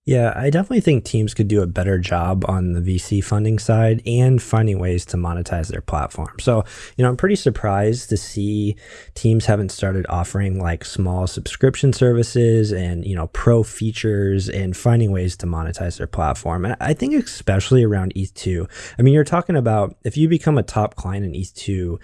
yeah, I definitely think teams could do a better job on the VC funding side and finding ways to monetize their platform. So, you know, I'm pretty surprised to see teams haven't started offering like small subscription services and, you know, pro features and finding ways to monetize their platform. And I think especially around ETH2. I mean, you're talking about if you become a top client in ETH2,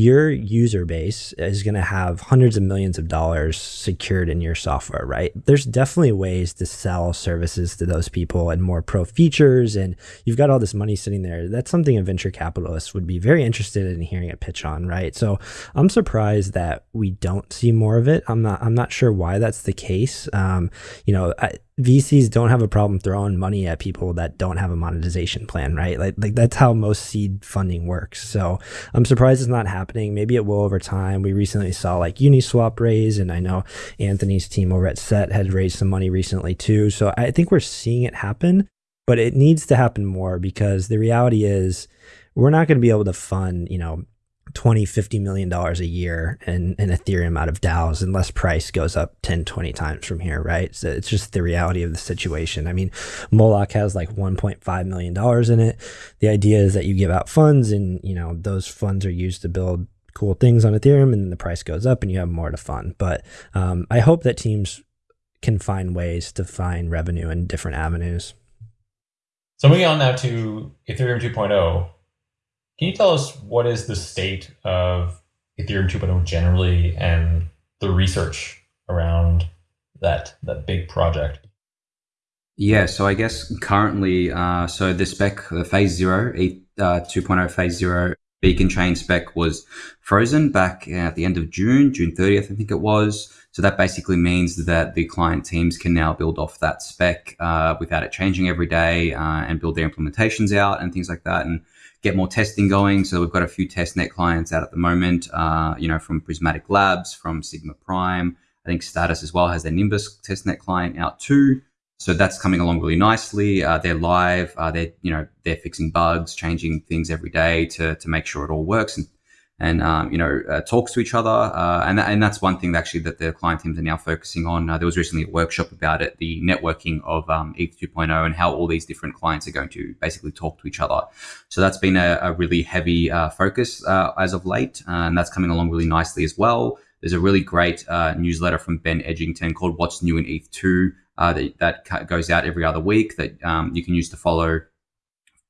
your user base is going to have hundreds of millions of dollars secured in your software, right? There's definitely ways to sell services to those people and more pro features, and you've got all this money sitting there. That's something a venture capitalist would be very interested in hearing a pitch on, right? So I'm surprised that we don't see more of it. I'm not. I'm not sure why that's the case. Um, you know, I, VCs don't have a problem throwing money at people that don't have a monetization plan, right? Like, like that's how most seed funding works. So I'm surprised it's not happening. Maybe it will over time. We recently saw like Uniswap raise, and I know Anthony's team over at Set had raised some money recently too. So I think we're seeing it happen, but it needs to happen more because the reality is we're not going to be able to fund, you know, 20 50 million dollars a year in, in ethereum out of daos unless price goes up 10 20 times from here right? So it's just the reality of the situation. I mean moloch has like 1.5 million dollars in it. The idea is that you give out funds and you know those funds are used to build cool things on ethereum and then the price goes up and you have more to fund. But um, i hope that teams can find ways to find revenue in different avenues. So moving on now to ethereum 2.0 can you tell us what is the state of Ethereum 2.0 generally and the research around that that big project? Yeah, so I guess currently, uh, so the spec, the phase zero, uh, 2.0 phase zero beacon chain spec was frozen back at the end of June, June 30th, I think it was. So that basically means that the client teams can now build off that spec uh, without it changing every day uh, and build their implementations out and things like that. And get more testing going. So we've got a few testnet clients out at the moment, uh, you know, from Prismatic Labs, from Sigma Prime. I think Status as well has their Nimbus testnet client out too. So that's coming along really nicely. Uh, they're live. Uh, they're you know they're fixing bugs, changing things every day to to make sure it all works and and um, you know uh, talks to each other. Uh, and and that's one thing that actually that the client teams are now focusing on. Uh, there was recently a workshop about it, the networking of um, ETH 2.0 and how all these different clients are going to basically talk to each other. So that's been a, a really heavy uh, focus uh, as of late, uh, and that's coming along really nicely as well. There's a really great newsletter from Ben Edgington called "What's New in ETH 2." that, that goes out every other week that um, you can use to follow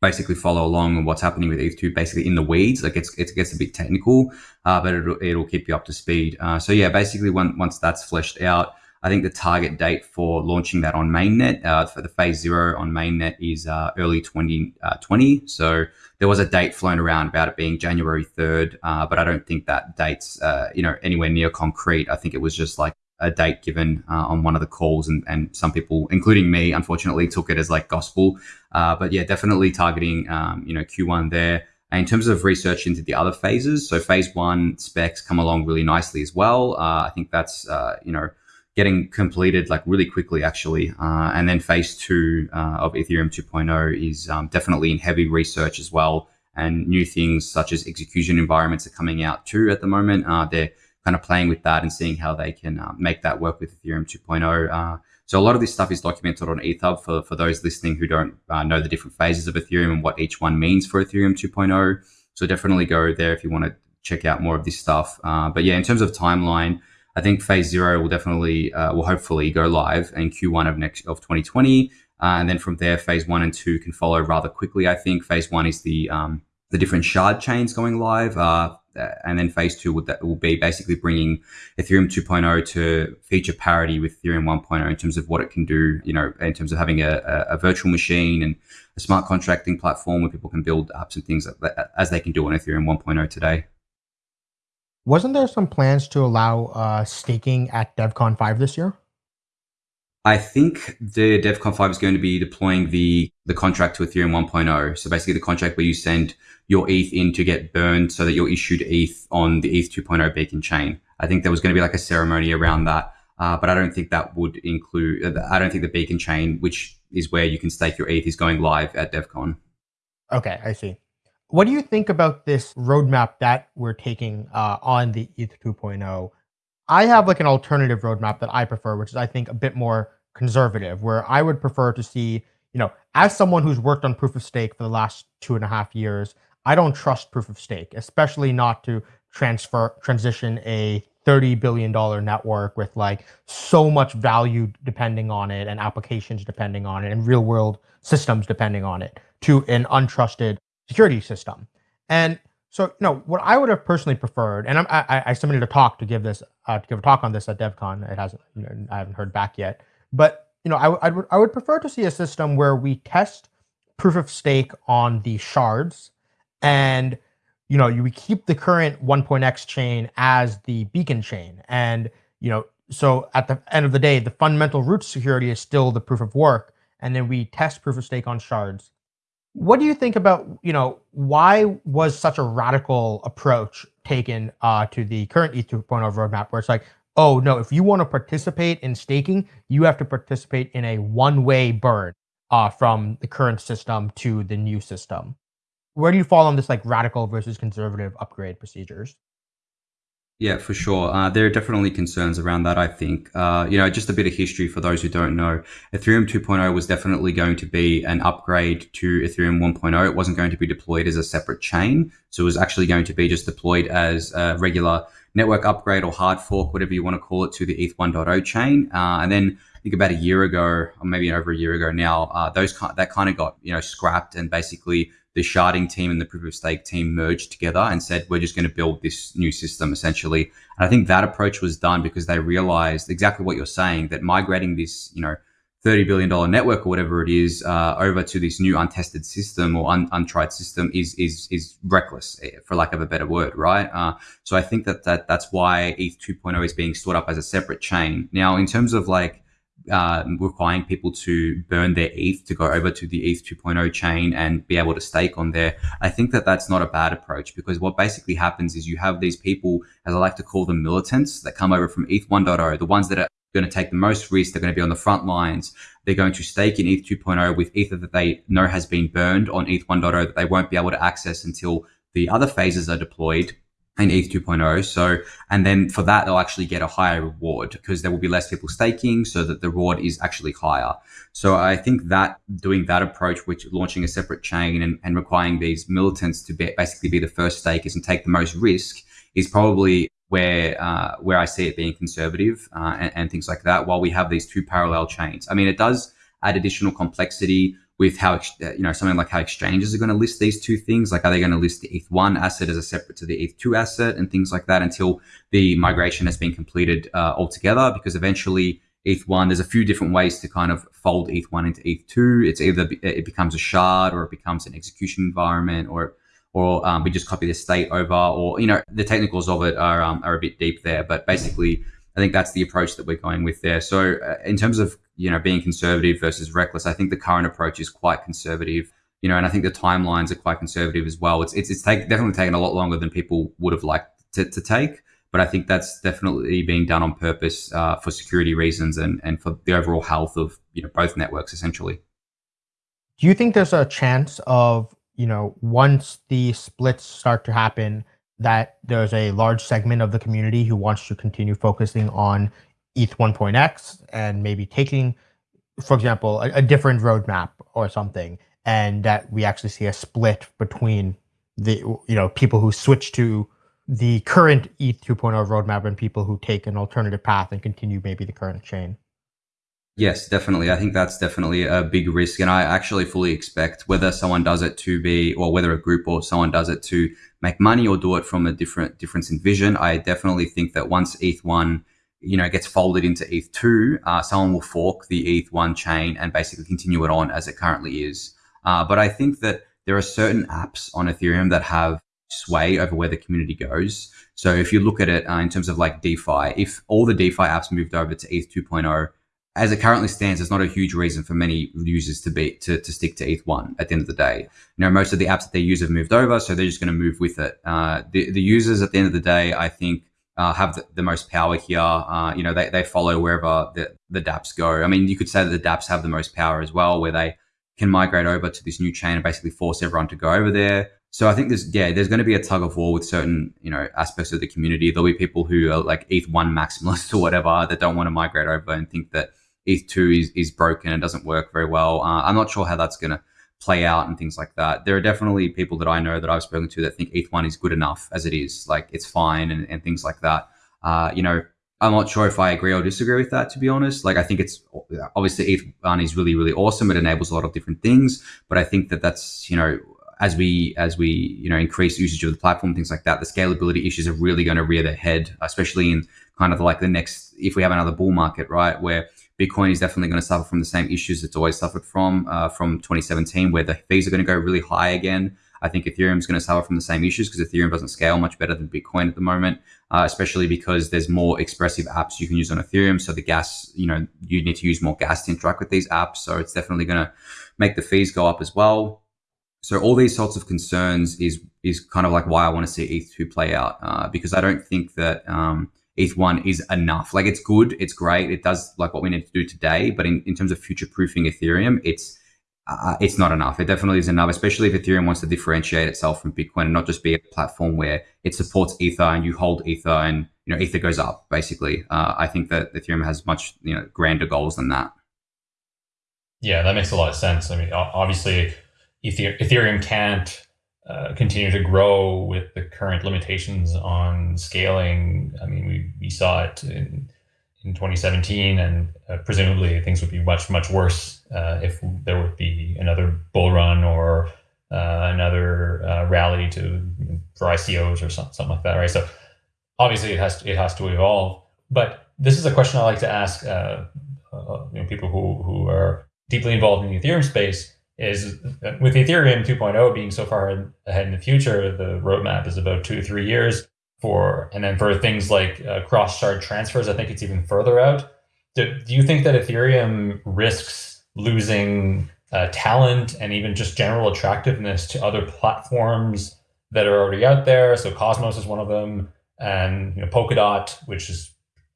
basically follow along on what's happening with ETH2 basically in the weeds. Like it's, it gets a bit technical, uh, but it'll, it'll keep you up to speed. Uh, so yeah, basically when, once that's fleshed out, I think the target date for launching that on mainnet uh, for the phase zero on mainnet is uh, early 2020. Uh, so there was a date flown around about it being January 3rd, uh, but I don't think that date's you know anywhere near concrete. I think it was just like a date given uh, on one of the calls, and, and some people, including me, unfortunately, took it as like gospel. Uh, but yeah, definitely targeting um, you know Q1 there. in terms of research into the other phases, so phase one specs come along really nicely as well. Uh, I think that's uh, you know getting completed like really quickly actually, uh, and then phase two uh, of Ethereum 2.0 is um, definitely in heavy research as well, and new things such as execution environments are coming out too at the moment. They're kind of playing with that and seeing how they can uh, make that work with Ethereum 2.0. So a lot of this stuff is documented on ETHHub for, for those listening who don't uh, know the different phases of Ethereum and what each one means for Ethereum 2.0. So definitely go there if you want to check out more of this stuff. Uh, but yeah, in terms of timeline, I think phase zero will definitely, uh, will hopefully go live in Q1 of next of 2020. Uh, and then from there, phase one and two can follow rather quickly. I think phase one is the um, the different shard chains going live. Uh, and then phase two would, that will be basically bringing Ethereum 2.0 to feature parity with Ethereum 1.0 in terms of what it can do, you know, in terms of having a, a virtual machine and a smart contracting platform where people can build apps and things as they can do on Ethereum 1.0 today. Wasn't there some plans to allow uh, staking at DevCon 5 this year? I think the DevCon 5 is going to be deploying the, the contract to Ethereum 1.0. So basically the contract where you send your ETH in to get burned so that you're issued ETH on the ETH 2.0 beacon chain. I think there was going to be like a ceremony around that. Uh, but I don't think that would include, I don't think the beacon chain, which is where you can stake your ETH, is going live at DevCon. Okay, I see. What do you think about this roadmap that we're taking uh, on the ETH 2.0? I have like an alternative roadmap that I prefer, which is I think a bit more conservative, where I would prefer to see, you know, as someone who's worked on proof of stake for the last two and a half years, I don't trust proof of stake, especially not to transfer transition a $30 billion network with like so much value depending on it and applications depending on it and real world systems depending on it to an untrusted security system. And so, you know, what I would have personally preferred, and I'm, I, I submitted a talk to give this, uh, to give a talk on this at DevCon. It hasn't, I haven't heard back yet. But you know, I, I would, I would prefer to see a system where we test proof of stake on the shards, and you know, you we keep the current 1.x chain as the beacon chain, and you know, so at the end of the day, the fundamental root security is still the proof of work, and then we test proof of stake on shards what do you think about, you know, why was such a radical approach taken uh, to the current ETH 2.0 roadmap where it's like, oh, no, if you want to participate in staking, you have to participate in a one-way burn uh, from the current system to the new system. Where do you fall on this like radical versus conservative upgrade procedures? Yeah, for sure. Uh, there are definitely concerns around that, I think. Uh, you know, just a bit of history for those who don't know. Ethereum 2.0 was definitely going to be an upgrade to Ethereum 1.0. It wasn't going to be deployed as a separate chain. So it was actually going to be just deployed as a regular network upgrade or hard fork, whatever you want to call it, to the ETH 1.0 chain. Uh, and then I think about a year ago, or maybe over a year ago now, uh, those that kind of got, you know, scrapped and basically the sharding team and the proof of stake team merged together and said, we're just going to build this new system essentially. And I think that approach was done because they realized exactly what you're saying that migrating this, you know, $30 billion network or whatever it is uh, over to this new untested system or un- untried system is, is, is reckless eh, for lack of a better word, right? Uh, so I think that, that that's why ETH 2.0 is being stored up as a separate chain. Now, in terms of like, uh, requiring people to burn their ETH to go over to the ETH 2.0 chain and be able to stake on there. I think that that's not a bad approach because what basically happens is you have these people, as I like to call them militants, that come over from ETH 1.0, the ones that are going to take the most risk. They're going to be on the front lines. They're going to stake in ETH 2.0 with Ether that they know has been burned on ETH 1.0 that they won't be able to access until the other phases are deployed in ETH 2.0. So, and then for that, they'll actually get a higher reward because there will be less people staking so that the reward is actually higher. So I think that doing that approach, which launching a separate chain and, and requiring these militants to be, basically be the first stakers and take the most risk is probably where, uh, where I see it being conservative uh, and, and things like that while we have these two parallel chains. I mean, it does add additional complexity with how uh, you know something like how exchanges are going to list these two things. Like are they going to list the eth1 asset as a separate to the eth2 asset and things like that until the migration has been completed uh, altogether? Because eventually eth1 there's a few different ways to kind of fold eth1 into eth2 it's either it becomes a shard or it becomes an execution environment or or um, we just copy the state over or you know the technicals of it are um, are a bit deep there. But basically I think that's the approach that we're going with there. So uh, in terms of you know being conservative versus reckless, I think the current approach is quite conservative. you know, and I think the timelines are quite conservative as well. It's it's, it's take, definitely taken a lot longer than people would have liked to, to take, but I think that's definitely being done on purpose uh, for security reasons and and for the overall health of you know both networks essentially. Do you think there's a chance of you know once the splits start to happen that there's a large segment of the community who wants to continue focusing on ETH 1.x and maybe taking, for example, a, a different roadmap or something, and that we actually see a split between the you know people who switch to the current ETH 2.0 roadmap and people who take an alternative path and continue maybe the current chain. Yes, definitely. I think that's definitely a big risk. And I actually fully expect whether someone does it to be, or whether a group or someone does it to make money or do it from a different difference in vision. I definitely think that once ETH1, you know, gets folded into ETH2, uh, someone will fork the ETH1 chain and basically continue it on as it currently is. Uh, but I think that there are certain apps on Ethereum that have sway over where the community goes. So if you look at it uh, in terms of like DeFi, if all the DeFi apps moved over to ETH 2.0, as it currently stands, there's not a huge reason for many users to be to, to stick to ETH1 at the end of the day. You know, most of the apps that they use have moved over, so they're just going to move with it. Uh, the, the users at the end of the day, I think, uh, have the, the, most power here. Uh, you know, they, they follow wherever the, the dApps go. I mean, you could say that the dApps have the most power as well, where they can migrate over to this new chain and basically force everyone to go over there. So I think there's yeah, there's going to be a tug of war with certain you know aspects of the community. There'll be people who are like ETH one maximalists or whatever that don't want to migrate over and think that ETH2 is, is broken and doesn't work very well. Uh, I'm not sure how that's going to play out and things like that. There are definitely people that I know that I've spoken to that think ETH1 is good enough as it is, like it's fine and, and things like that. Uh, you know, I'm not sure if I agree or disagree with that, to be honest. Like, I think it's obviously ETH1 is really, really awesome. It enables a lot of different things, but I think that that's, you know, as we as we you know increase usage of the platform, things like that, the scalability issues are really going to rear their head, especially in kind of like the next if we have another bull market, right, where Bitcoin is definitely going to suffer from the same issues it's always suffered from uh, from 2017, where the fees are going to go really high again. I think Ethereum is going to suffer from the same issues because Ethereum doesn't scale much better than Bitcoin at the moment, uh, especially because there's more expressive apps you can use on Ethereum. So the gas, you know, you need to use more gas to interact with these apps. So it's definitely going to make the fees go up as well. So all these sorts of concerns is is kind of like why I want to see ETH2 play out uh, because I don't think that um, ETH1 is enough. Like it's good, it's great, it does like what we need to do today, but in, in terms of future proofing Ethereum, it's uh, it's not enough. It definitely is enough, especially if Ethereum wants to differentiate itself from Bitcoin and not just be a platform where it supports Ether and you hold Ether and you know Ether goes up. Basically, uh, I think that Ethereum has much you know grander goals than that. Yeah, that makes a lot of sense. I mean, obviously, Ethereum can't uh, continue to grow with the current limitations on scaling. I mean, we, we saw it in, in 2017, and uh, presumably things would be much, much worse uh, if there would be another bull run or uh, another uh, rally to for ICOs or something, something like that, right? So obviously it has to, it has to evolve. But this is a question I like to ask you know, people who, who are deeply involved in the Ethereum space is with Ethereum 2.0 being so far ahead in the future, the roadmap is about two to three years for, and then for things like uh, cross shard transfers, I think it's even further out. Do, do you think that Ethereum risks losing uh, talent and even just general attractiveness to other platforms that are already out there? So Cosmos is one of them, and you know, Polkadot, which is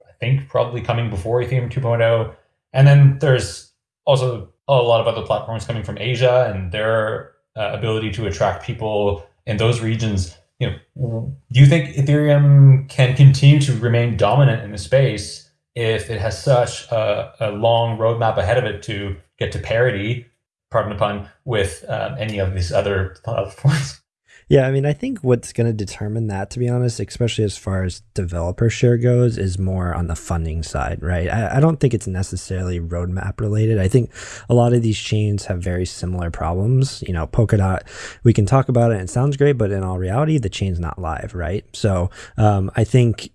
I think probably coming before Ethereum 2.0, and then there's also a lot of other platforms coming from Asia and their uh, ability to attract people in those regions. You know, do you think Ethereum can continue to remain dominant in the space if it has such a, a long roadmap ahead of it to get to parity, pardon the pun, with um, any of these other platforms? Yeah, I mean, I think what's going to determine that, to be honest, especially as far as developer share goes, is more on the funding side, right? I, I, don't think it's necessarily roadmap related. I think a lot of these chains have very similar problems. You know, Polkadot, we can talk about it and it sounds great, but in all reality, the chain's not live, right? So um, I think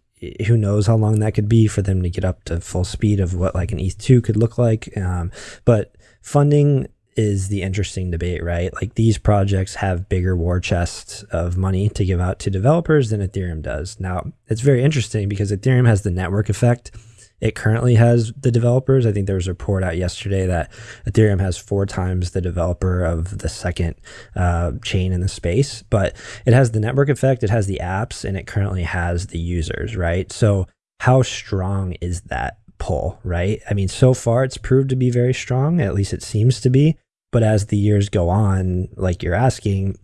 who knows how long that could be for them to get up to full speed of what like an ETH2 could look like. Um, but funding is the interesting debate, right? Like these projects have bigger war chests of money to give out to developers than Ethereum does. Now, it's very interesting because Ethereum has the network effect it currently has the developers. I think there was a report out yesterday that Ethereum has four times the developer of the second uh, chain in the space, but it has the network effect, it has the apps, and it currently has the users, right? So, how strong is that pull, right? I mean, so far it's proved to be very strong, at least it seems to be. But as the years go on, like you're asking,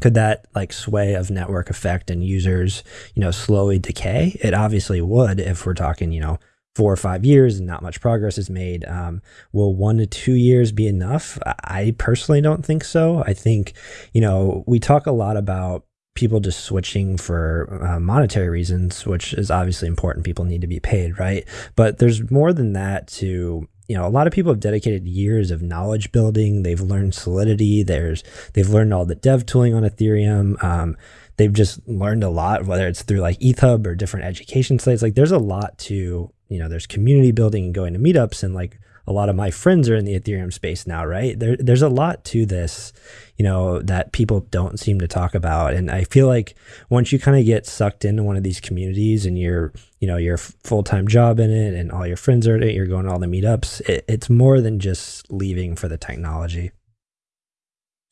could that like sway of network effect and users, you know, slowly decay? It obviously would if we're talking, you know, four or five years and not much progress is made. Um, will one to two years be enough? I personally don't think so. I think, you know, we talk a lot about people just switching for uh, monetary reasons, which is obviously important. People need to be paid, right? But there's more than that to you know a lot of people have dedicated years of knowledge building. They've learned solidity. There's they've learned all the dev tooling on ethereum. Um, they've just learned a lot whether it's through like ETHHub or different education sites. Like there's a lot to you know there's community building and going to meetups and like a lot of my friends are in the Ethereum space now, right? There, there's a lot to this, you know, that people don't seem to talk about. And I feel like once you kind of get sucked into one of these communities and you're, you know, your full time job in it and all your friends are in it, you're going to all the meetups, it, it's more than just leaving for the technology.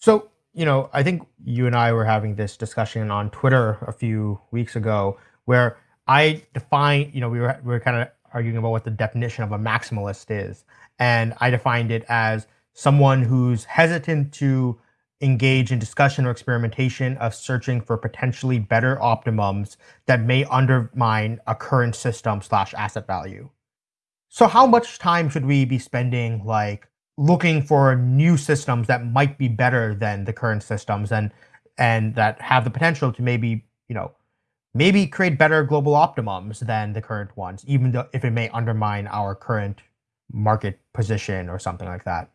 So, you know, I think you and I were having this discussion on Twitter a few weeks ago where I define, you know, we were, we were kind of arguing about what the definition of a maximalist is. And I defined it as someone who's hesitant to engage in discussion or experimentation of searching for potentially better optimums that may undermine a current system slash asset value. So how much time should we be spending like looking for new systems that might be better than the current systems and and that have the potential to maybe, you know, maybe create better global optimums than the current ones, even though if it may undermine our current market position or something like that.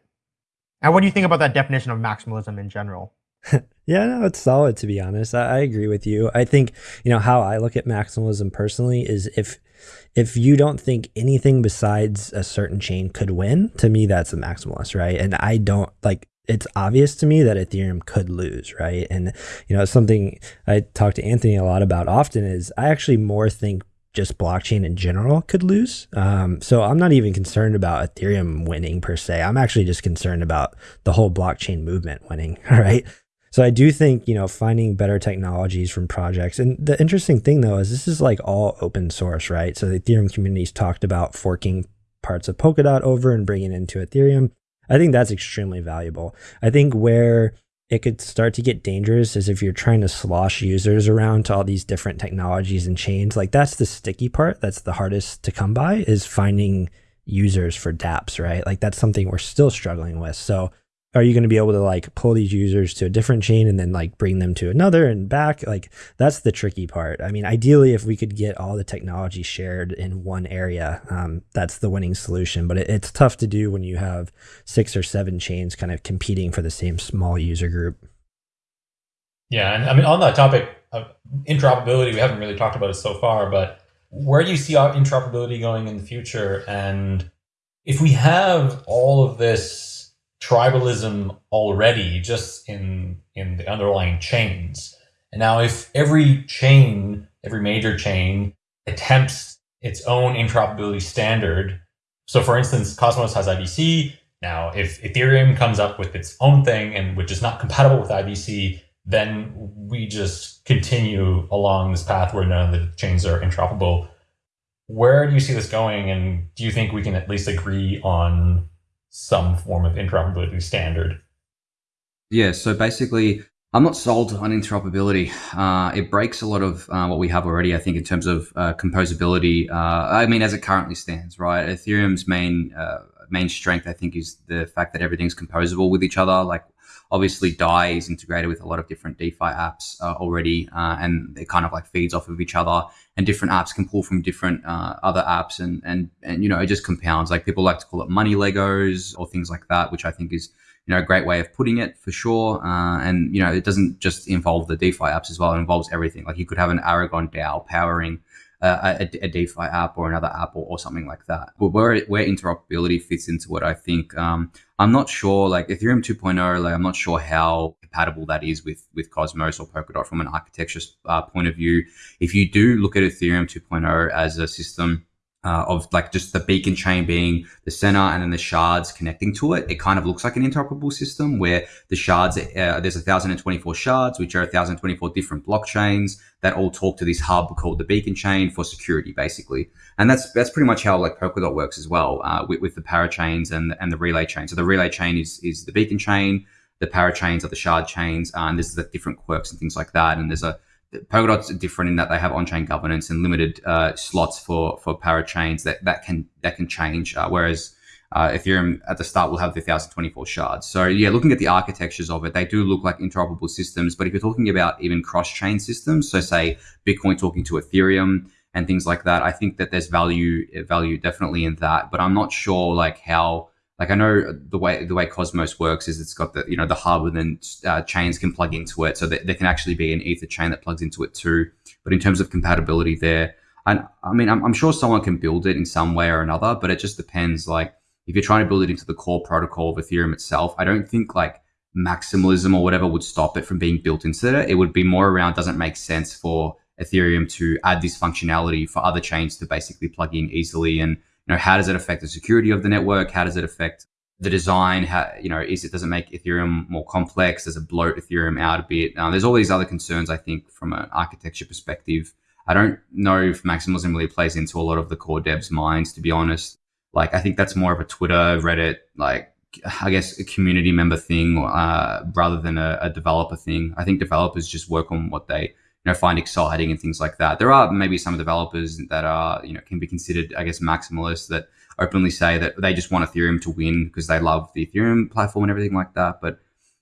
And what do you think about that definition of maximalism in general? yeah, no, it's solid to be honest. I, I, agree with you. I think, you know, how I look at maximalism personally is if if you don't think anything besides a certain chain could win, to me that's a maximalist, right? And I don't like it's obvious to me that Ethereum could lose, right? And you know, something I talk to Anthony a lot about often is I actually more think just blockchain in general could lose. Um, so I'm not even concerned about Ethereum winning per se. I'm actually just concerned about the whole blockchain movement winning. All right. So I do think, you know, finding better technologies from projects. And the interesting thing though is this is like all open source, right? So the Ethereum community's talked about forking parts of Polkadot over and bringing it into Ethereum. I think that's extremely valuable. I think where it could start to get dangerous is if you're trying to slosh users around to all these different technologies and chains. Like that's the sticky part. That's the hardest to come by is finding users for dApps, right? Like that's something we're still struggling with. So are you going to be able to like pull these users to a different chain and then like bring them to another and back? Like that's the tricky part. I mean ideally if we could get all the technology shared in one area um, that's the winning solution. But it, it's tough to do when you have six or seven chains kind of competing for the same small user group. Yeah and i mean on that topic of interoperability we haven't really talked about it so far but where do you see interoperability going in the future? And if we have all of this tribalism already just in in the underlying chains. And now if every chain, every major chain attempts its own interoperability standard. So for instance, Cosmos has IBC. Now if Ethereum comes up with its own thing and which is not compatible with IBC, then we just continue along this path where none of the chains are interoperable. Where do you see this going? And do you think we can at least agree on some form of interoperability standard. Yeah, so basically, I'm not sold on interoperability. Uh, it breaks a lot of uh, what we have already, I think, in terms of uh, composability. Uh, I mean, as it currently stands, right? Ethereum's main uh, main strength, I think, is the fact that everything's composable with each other. Like, obviously, Dai is integrated with a lot of different DeFi apps uh, already, and it kind of like feeds off of each other and different apps can pull from different uh, other apps and and and you know it just compounds like people like to call it money legos or things like that which i think is you know a great way of putting it for sure uh, and you know it doesn't just involve the defi apps as well it involves everything like you could have an aragon dao powering uh, a, a, DeFi app or another app or, or, something like that. But where where interoperability fits into what I think, um, I'm not sure. Like Ethereum 2.0, like I'm not sure how compatible that is with with Cosmos or Polkadot from an architecture uh, point of view. If you do look at Ethereum 2.0 as a system uh, of like just the beacon chain being the center and then the shards connecting to it. It kind of looks like an interoperable system where the shards, uh, there's 1,024 shards, which are 1,024 different blockchains that all talk to this hub called the beacon chain for security, basically. And that's that's pretty much how like Polkadot works as well uh, with, with the parachains and and the relay chain. So the relay chain is is the beacon chain, the parachains are the shard chains, uh, and there's the different quirks and things like that. And there's a Polkadot's are different in that they have on-chain governance and limited uh, slots for for parachains that that can that can change. Uh, whereas uh, Ethereum at the start will have the 1024 shards. So yeah, looking at the architectures of it, they do look like interoperable systems. But if you're talking about even cross-chain systems, so say Bitcoin talking to Ethereum and things like that, I think that there's value value definitely in that. But I'm not sure like how like I know the way the way Cosmos works is it's got the you know the hub and then uh, chains can plug into it, so that there can actually be an Ether chain that plugs into it too. But in terms of compatibility, there, and I mean, I'm, I'm sure someone can build it in some way or another, but it just depends. Like if you're trying to build it into the core protocol of Ethereum itself, I don't think like maximalism or whatever would stop it from being built into it. It would be more around doesn't make sense for Ethereum to add this functionality for other chains to basically plug in easily and you know, how does it affect the security of the network? How does it affect the design? How, you know, is it does it make Ethereum more complex? Does it bloat Ethereum out a bit? Uh, there's all these other concerns, I think, from an architecture perspective. I don't know if maximalism really plays into a lot of the core devs' minds, to be honest. Like, I think that's more of a Twitter, Reddit, like, I guess a community member thing uh, rather than a, a developer thing. I think developers just work on what they you know find exciting and things like that. There are maybe some developers that are you know can be considered I guess maximalists that openly say that they just want Ethereum to win because they love the Ethereum platform and everything like that. But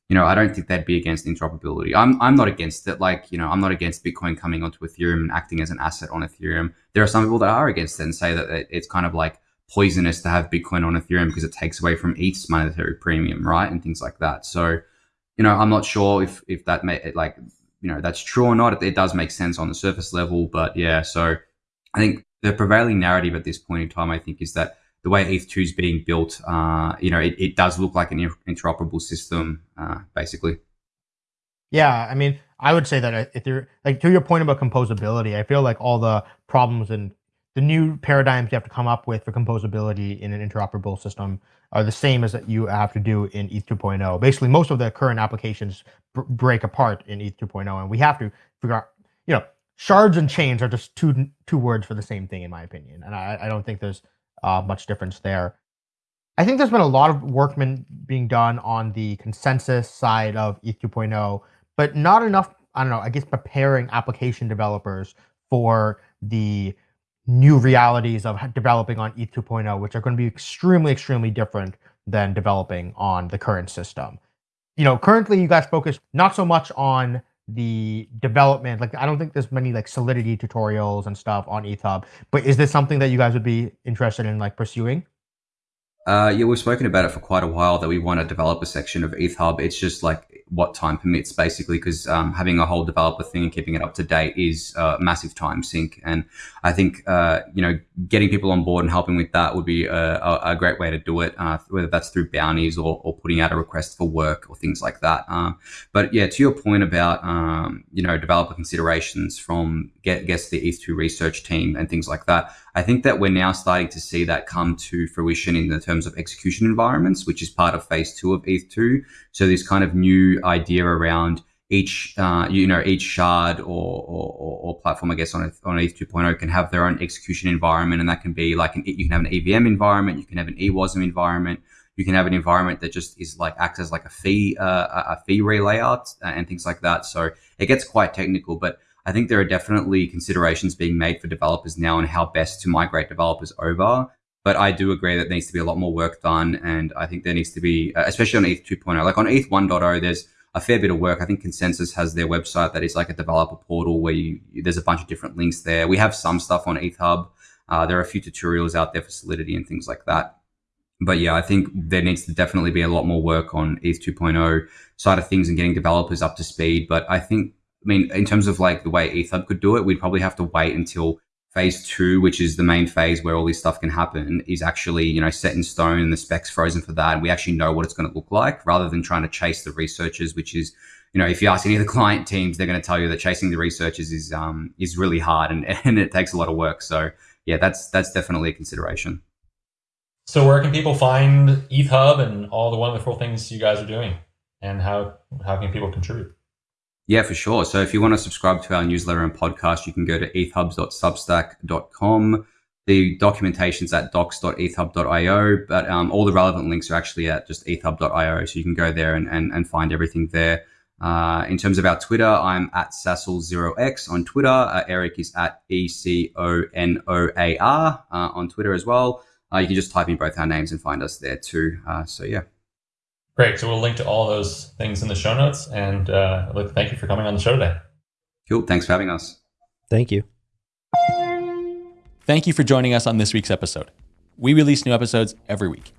you know I don't think they'd be against interoperability. I'm I'm not against it. Like you know I'm not against Bitcoin coming onto Ethereum and acting as an asset on Ethereum. There are some people that are against it and say that it's kind of like poisonous to have Bitcoin on Ethereum because it takes away from ETH's monetary premium, right, and things like that. So you know I'm not sure if if that may like you know that's true or not. It, it does make sense on the surface level, but yeah. So I think the prevailing narrative at this point in time, I think, is that the way ETH2 is being built, uh, you know, it, it, does look like an interoperable system, uh, basically. Yeah, I mean, I would say that if you're like to your point about composability, I feel like all the problems and the new paradigms you have to come up with for composability in an interoperable system are the same as that you have to do in ETH 2.0. Basically, most of the current applications break apart in ETH 2.0, and we have to figure out, you know, shards and chains are just two two words for the same thing, in my opinion, and I, I don't think there's uh, much difference there. I think there's been a lot of work being done on the consensus side of ETH 2.0, but not enough. I don't know. I guess preparing application developers for the new realities of developing on ETH 2.0, which are going to be extremely, extremely different than developing on the current system. You know, currently you guys focus not so much on the development. Like, I don't think there's many like Solidity tutorials and stuff on ETHHub, but is this something that you guys would be interested in like pursuing? Uh, yeah, we've spoken about it for quite a while that we want to develop a section of ETHHub. It's just like what time permits, basically, because um, having a whole developer thing and keeping it up to date is a massive time sink. And I think, uh, you know, getting people on board and helping with that would be a, a, great way to do it, uh, whether that's through bounties or, or, putting out a request for work or things like that. Um, but yeah, to your point about, um, you know, developer considerations from, guess the ETH2 research team and things like that, I think that we're now starting to see that come to fruition in the terms of execution environments, which is part of phase two of ETH2. So this kind of new idea around each, uh, you know, each shard or, or, or, platform, I guess, on, on ETH 2.0 can have their own execution environment. And that can be like, an, you can have an EVM environment, you can have an EWASM environment, you can have an environment that just is like, acts as like a fee, uh, a fee relayout and things like that. So it gets quite technical, but I think there are definitely considerations being made for developers now on how best to migrate developers over. But I do agree that there needs to be a lot more work done. And I think there needs to be, uh, especially on ETH 2.0, like on ETH 1.0, there's a fair bit of work. I think ConsenSys has their website that is like a developer portal where you, there's a bunch of different links there. We have some stuff on ETHHub. Uh, there are a few tutorials out there for Solidity and things like that. But yeah, I think there needs to definitely be a lot more work on ETH 2.0 side of things and getting developers up to speed. But I think I mean, in terms of like the way ETHHub could do it, we'd probably have to wait until phase two, which is the main phase where all this stuff can happen, is actually, you know, set in stone and the specs frozen for that. And we actually know what it's going to look like rather than trying to chase the researchers, which is, you know, if you ask any of the client teams, they're going to tell you that chasing the researchers is, um, is really hard and, and it takes a lot of work. So yeah, that's that's definitely a consideration. So where can people find ETHHub and all the wonderful things you guys are doing, and how how can people contribute? Yeah, for sure. So if you want to subscribe to our newsletter and podcast, you can go to ethhubs.substack.com. The documentation's at docs.ethhub.io, but um, all the relevant links are actually at just ethhub.io. So you can go there and, and, and find everything there. Uh, in terms of our Twitter, I'm at sassal0x on Twitter. Uh, Eric is at E C O N O A R uh, on Twitter as well. Uh, you can just type in both our names and find us there too. Uh, so, yeah. Great. So we'll link to all those things in the show notes. And uh, look, thank you for coming on the show today. Cool. Thanks for having us. Thank you. Thank you for joining us on this week's episode. We release new episodes every week.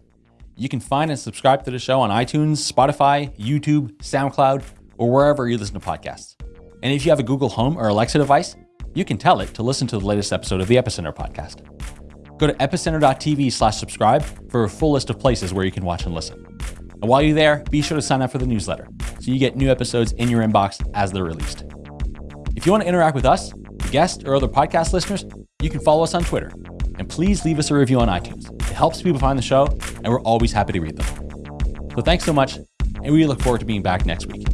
You can find and subscribe to the show on iTunes, Spotify, YouTube, SoundCloud, or wherever you listen to podcasts. And if you have a Google Home or Alexa device, you can tell it to listen to the latest episode of the Epicenter podcast. Go to epicenter.tv slash subscribe for a full list of places where you can watch and listen. And while you're there, be sure to sign up for the newsletter so you get new episodes in your inbox as they're released. If you want to interact with us, guests, or other podcast listeners, you can follow us on Twitter. And please leave us a review on iTunes. It helps people find the show, and we're always happy to read them. So thanks so much, and we look forward to being back next week.